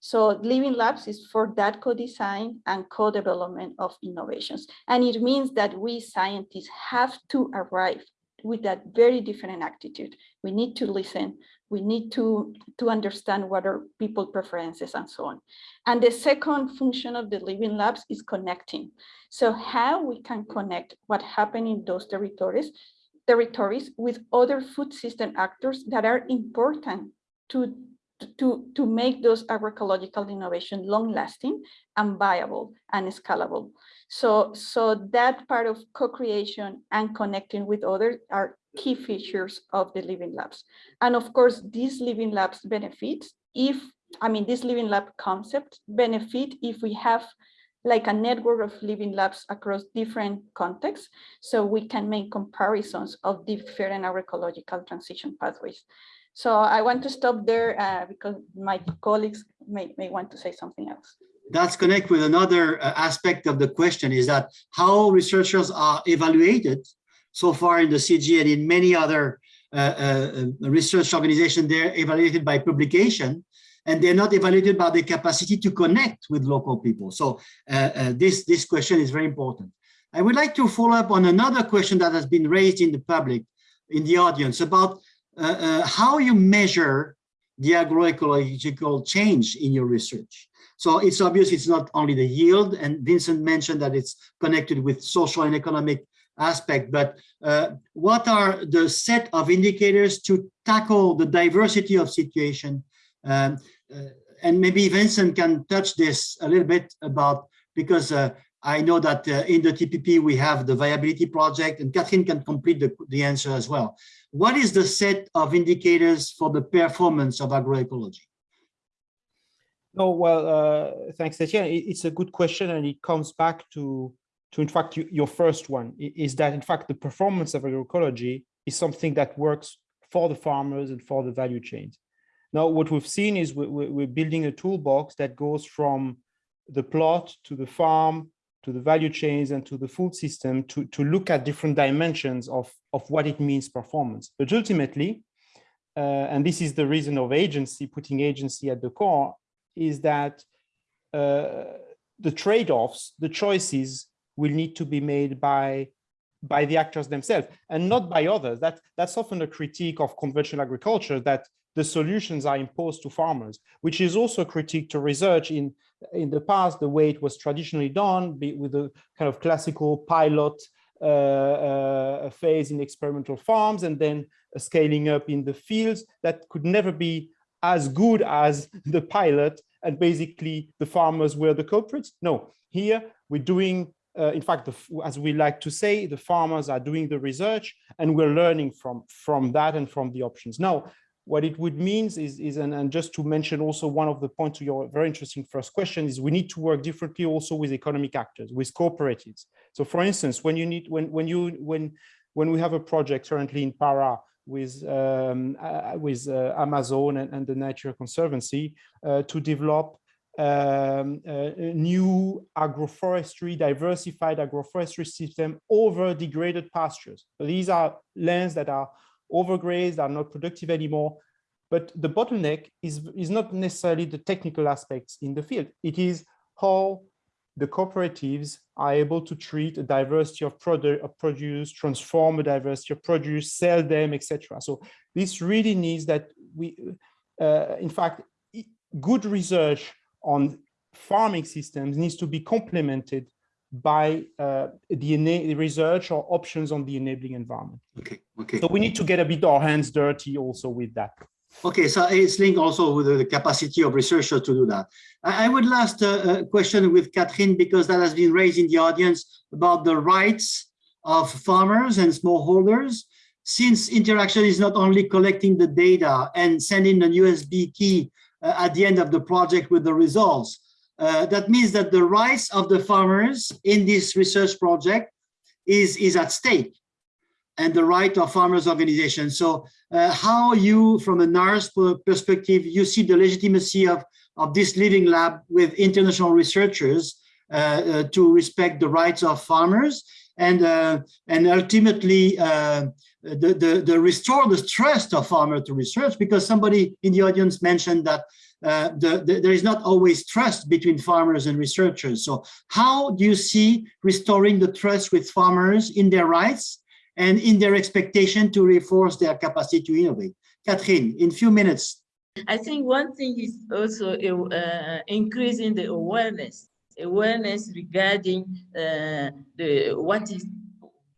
So Living Labs is for that co-design and co-development of innovations. And it means that we scientists have to arrive with that very different attitude. We need to listen. We need to, to understand what are people preferences and so on. And the second function of the Living Labs is connecting. So how we can connect what happened in those territories territories with other food system actors that are important to to, to make those agroecological innovation long lasting and viable and scalable. So, so that part of co-creation and connecting with others are key features of the Living Labs. And of course, these Living Labs benefits if, I mean, this Living Lab concept benefit if we have like a network of living labs across different contexts, so we can make comparisons of different agroecological transition pathways. So I want to stop there uh, because my colleagues may, may want to say something else. That's connect with another uh, aspect of the question is that how researchers are evaluated so far in the CG and in many other uh, uh, research organizations, they're evaluated by publication and they're not evaluated by the capacity to connect with local people. So uh, uh, this, this question is very important. I would like to follow up on another question that has been raised in the public, in the audience about how you measure the agroecological change in your research. So it's obvious it's not only the yield, and Vincent mentioned that it's connected with social and economic aspect, but uh, what are the set of indicators to tackle the diversity of situation? Um, uh, and maybe Vincent can touch this a little bit about, because uh, I know that uh, in the TPP we have the viability project and Catherine can complete the, the answer as well. What is the set of indicators for the performance of agroecology? No, well, uh, thanks, Etienne. It's a good question, and it comes back to, to in fact, you, your first one, is that, in fact, the performance of agroecology is something that works for the farmers and for the value chains. Now, what we've seen is we're building a toolbox that goes from the plot to the farm to the value chains and to the food system to, to look at different dimensions of, of what it means performance. But ultimately, uh, and this is the reason of agency, putting agency at the core, is that uh, the trade-offs, the choices will need to be made by by the actors themselves and not by others. That, that's often a critique of conventional agriculture that the solutions are imposed to farmers, which is also a critique to research in, in the past, the way it was traditionally done with a kind of classical pilot uh, uh, phase in experimental farms and then scaling up in the fields that could never be as good as the pilot and basically the farmers were the culprits. No, here we're doing uh, in fact, the, as we like to say, the farmers are doing the research and we're learning from, from that and from the options. Now, what it would mean is, is and, and just to mention also one of the points to your very interesting first question is we need to work differently also with economic actors, with cooperatives. So for instance, when you need, when, when you, when, when we have a project currently in Para with, um, uh, with uh, Amazon and, and, the Nature Conservancy uh, to develop um, a new agroforestry, diversified agroforestry system over degraded pastures. So these are lands that are overgrazed, are not productive anymore. But the bottleneck is, is not necessarily the technical aspects in the field. It is how the cooperatives are able to treat a diversity of product of produce, transform a diversity of produce, sell them, etc. So this really needs that we, uh, in fact, good research on farming systems needs to be complemented by uh, the research or options on the enabling environment. Okay, okay. So we need to get a bit our hands dirty also with that. Okay, so it's linked also with the capacity of researchers to do that. I would last uh, question with Catherine because that has been raised in the audience about the rights of farmers and smallholders. Since Interaction is not only collecting the data and sending an USB key uh, at the end of the project with the results, uh, that means that the rights of the farmers in this research project is, is at stake and the right of farmers organizations. So uh, how you, from a NARS perspective, you see the legitimacy of, of this living lab with international researchers uh, uh, to respect the rights of farmers and, uh, and ultimately uh, the, the, the restore the trust of farmer to research because somebody in the audience mentioned that uh, the, the, there is not always trust between farmers and researchers. So how do you see restoring the trust with farmers in their rights and in their expectation to reinforce their capacity to innovate? Catherine, in few minutes. I think one thing is also uh, increasing the awareness, awareness regarding uh, the what is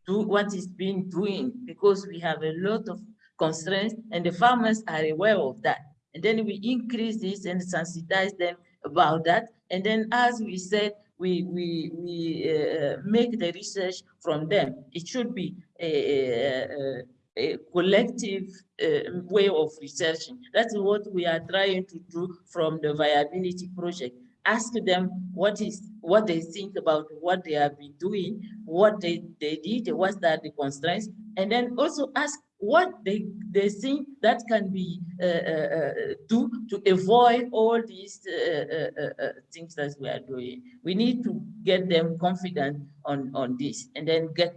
do what is being doing because we have a lot of constraints and the farmers are aware of that. And then we increase this and sensitize them about that. And then, as we said, we we we uh, make the research from them. It should be a, a, a collective uh, way of researching. That's what we are trying to do from the viability project. Ask them what is what they think about what they have been doing, what they, they did, what are the constraints, and then also ask what they, they think that can be uh, uh, uh do to avoid all these uh, uh, things that we are doing. We need to get them confident on, on this and then get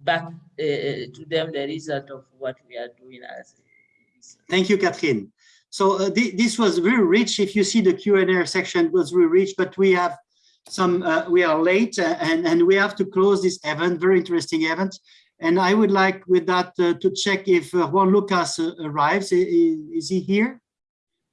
back to them the result of what we are doing as. Thank you, Catherine. So uh, th this was very rich. If you see the Q&A section was very rich, but we have some, uh, we are late and, and we have to close this event, very interesting event. And I would like with that uh, to check if uh, Juan Lucas uh, arrives. Is, is, he here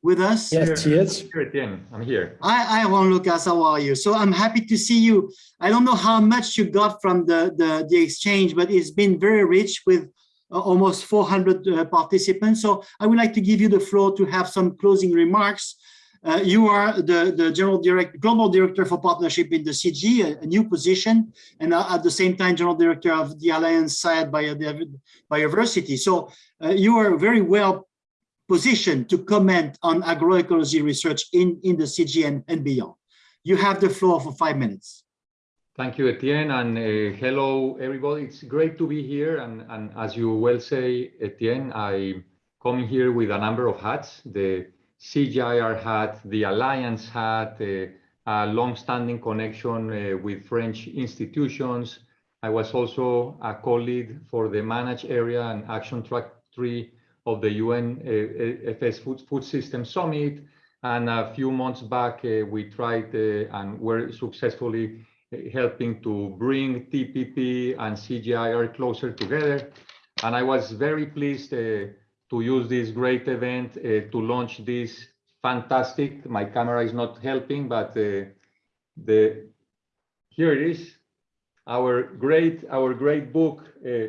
with us? Yes, he is. Here, I'm here. Hi, hi, Juan Lucas, how are you? So I'm happy to see you. I don't know how much you got from the, the, the exchange, but it's been very rich with uh, almost 400 uh, participants. So I would like to give you the floor to have some closing remarks uh, you are the, the general director, global director for partnership in the CG, a, a new position, and uh, at the same time, general director of the Alliance CIAT Bioversity. So uh, you are very well positioned to comment on agroecology research in, in the CG and, and beyond. You have the floor for five minutes. Thank you, Etienne, and uh, hello, everybody. It's great to be here. And, and as you well say, Etienne, I come here with a number of hats. The CGIAR had, the Alliance had uh, a long-standing connection uh, with French institutions. I was also a co-lead for the managed area and action track three of the UN uh, FS Food, Food System Summit. And a few months back, uh, we tried uh, and were successfully uh, helping to bring TPP and CGIAR closer together. And I was very pleased to use this great event uh, to launch this fantastic, my camera is not helping, but uh, the here it is, our great, our great book uh,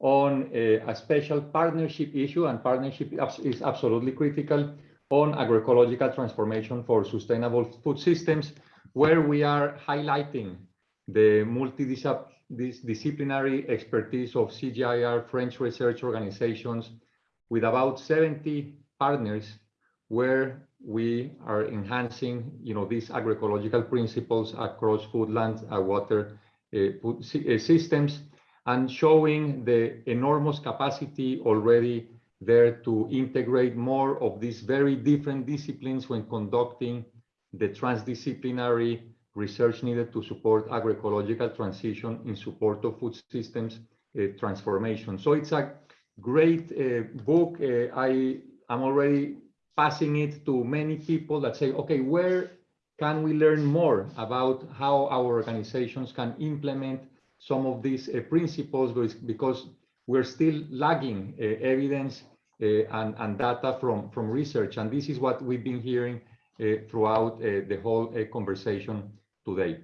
on a special partnership issue and partnership is absolutely critical on agroecological transformation for sustainable food systems, where we are highlighting the multidisciplinary expertise of CGIAR, French research organizations with about 70 partners where we are enhancing you know, these agroecological principles across food, land, and water uh, systems and showing the enormous capacity already there to integrate more of these very different disciplines when conducting the transdisciplinary research needed to support agroecological transition in support of food systems uh, transformation. So it's a great uh, book. Uh, I am already passing it to many people that say, okay, where can we learn more about how our organizations can implement some of these uh, principles because we're still lagging uh, evidence uh, and, and data from, from research. And this is what we've been hearing throughout the whole conversation today.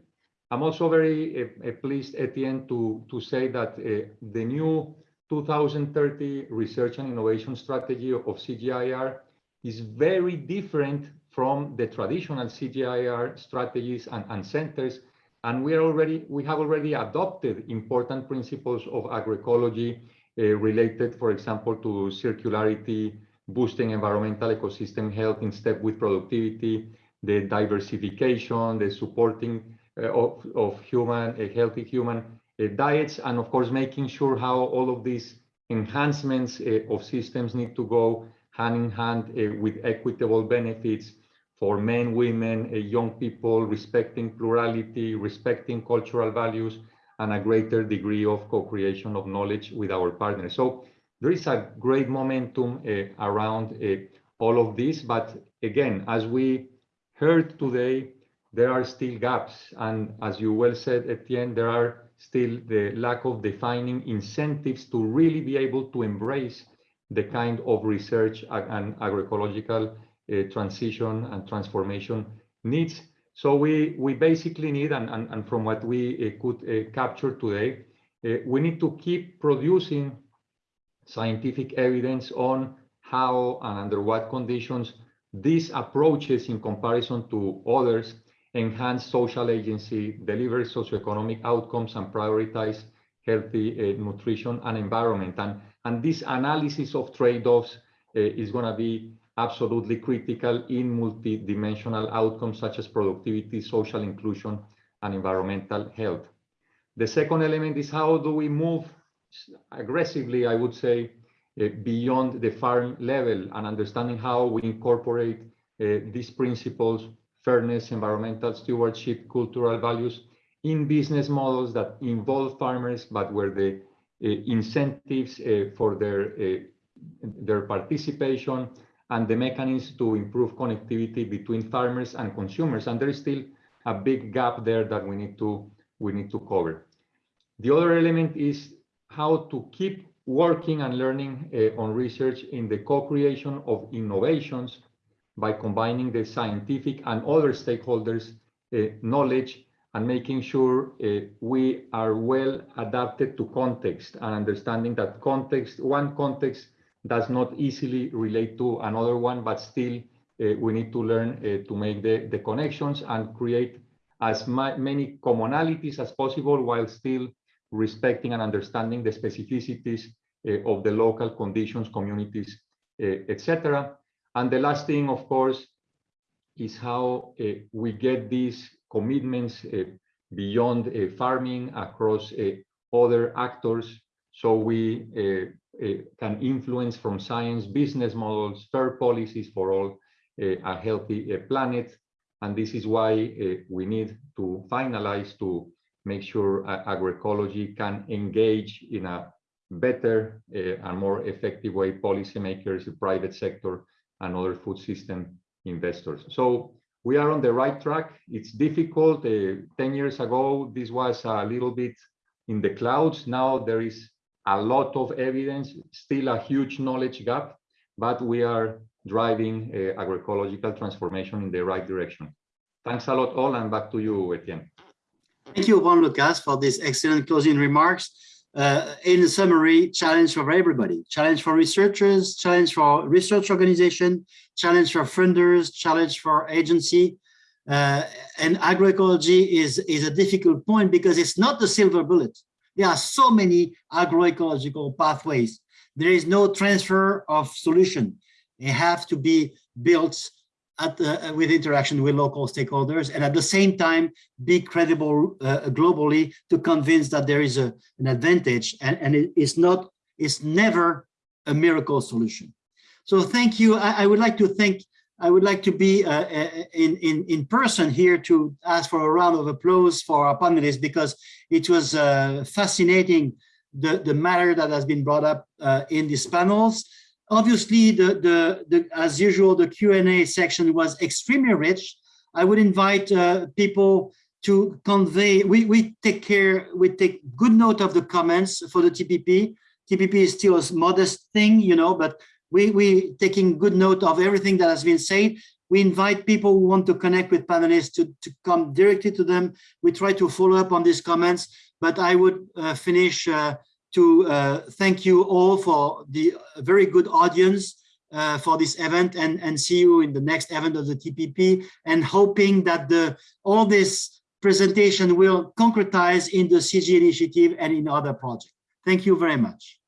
I'm also very pleased, Etienne, to, to say that the new 2030 research and innovation strategy of CGIAR is very different from the traditional CGIAR strategies and, and centers. And we are already we have already adopted important principles of agroecology uh, related, for example, to circularity, boosting environmental ecosystem health in step with productivity, the diversification, the supporting uh, of, of human, a healthy human diets, and of course, making sure how all of these enhancements uh, of systems need to go hand in hand uh, with equitable benefits for men, women, uh, young people, respecting plurality, respecting cultural values, and a greater degree of co-creation of knowledge with our partners. So there is a great momentum uh, around uh, all of this. But again, as we heard today, there are still gaps. And as you well said, Etienne, there are still the lack of defining incentives to really be able to embrace the kind of research and agroecological uh, transition and transformation needs. So we, we basically need, and, and, and from what we uh, could uh, capture today, we need to keep producing scientific evidence on how and under what conditions these approaches in comparison to others enhance social agency, deliver socioeconomic outcomes, and prioritize healthy uh, nutrition and environment. And, and this analysis of trade-offs uh, is going to be absolutely critical in multidimensional outcomes such as productivity, social inclusion, and environmental health. The second element is how do we move aggressively, I would say, uh, beyond the farm level and understanding how we incorporate uh, these principles, fairness, environmental stewardship, cultural values in business models that involve farmers, but where the uh, incentives uh, for their, uh, their participation and the mechanisms to improve connectivity between farmers and consumers. And there is still a big gap there that we need to we need to cover. The other element is how to keep working and learning on research in the co-creation of innovations by combining the scientific and other stakeholders uh, knowledge and making sure uh, we are well adapted to context and understanding that context, one context does not easily relate to another one, but still uh, we need to learn to make the, the connections and create as many commonalities as possible while still respecting and understanding the specificities uh, of the local conditions, communities, uh, etc. And the last thing, of course, is how uh, we get these commitments uh, beyond farming across other actors so we uh, uh, can influence from science business models, fair policies for all uh, a healthy planet. And this is why we need to finalize to make sure agroecology can engage in a better and more effective way policymakers, the private sector, and other food system investors. So we are on the right track. It's difficult. Uh, 10 years ago, this was a little bit in the clouds. Now there is a lot of evidence, still a huge knowledge gap, but we are driving uh, agroecological transformation in the right direction. Thanks a lot all and back to you, Etienne. Thank you, Juan Lucas, for these excellent closing remarks. Uh, in summary, challenge for everybody, challenge for researchers, challenge for research organization, challenge for funders, challenge for agency, Uh, and agroecology is, is a difficult point because it's not the silver bullet. There are so many agroecological pathways. There is no transfer of solution. They have to be built at the, with interaction with local stakeholders and at the same time be credible uh, globally to convince that there is a, an advantage and, and it is not, it's never a miracle solution. So thank you. I, I would like to thank, I would like to be uh, in, in, in person here to ask for a round of applause for our panelists because it was uh, fascinating the, the matter that has been brought up uh, in these panels. Obviously, the, the, the, as usual, the Q&A section was extremely rich. I would invite uh, people to convey, we, we take care, we take good note of the comments for the TPP. TPP is still a modest thing, you know, but we, we taking good note of everything that has been said. We invite people who want to connect with panelists to, to come directly to them. We try to follow up on these comments, but I would uh, finish uh, to uh, thank you all for the very good audience uh, for this event and, and see you in the next event of the TPP and hoping that the all this presentation will concretize in the CG initiative and in other projects. Thank you very much.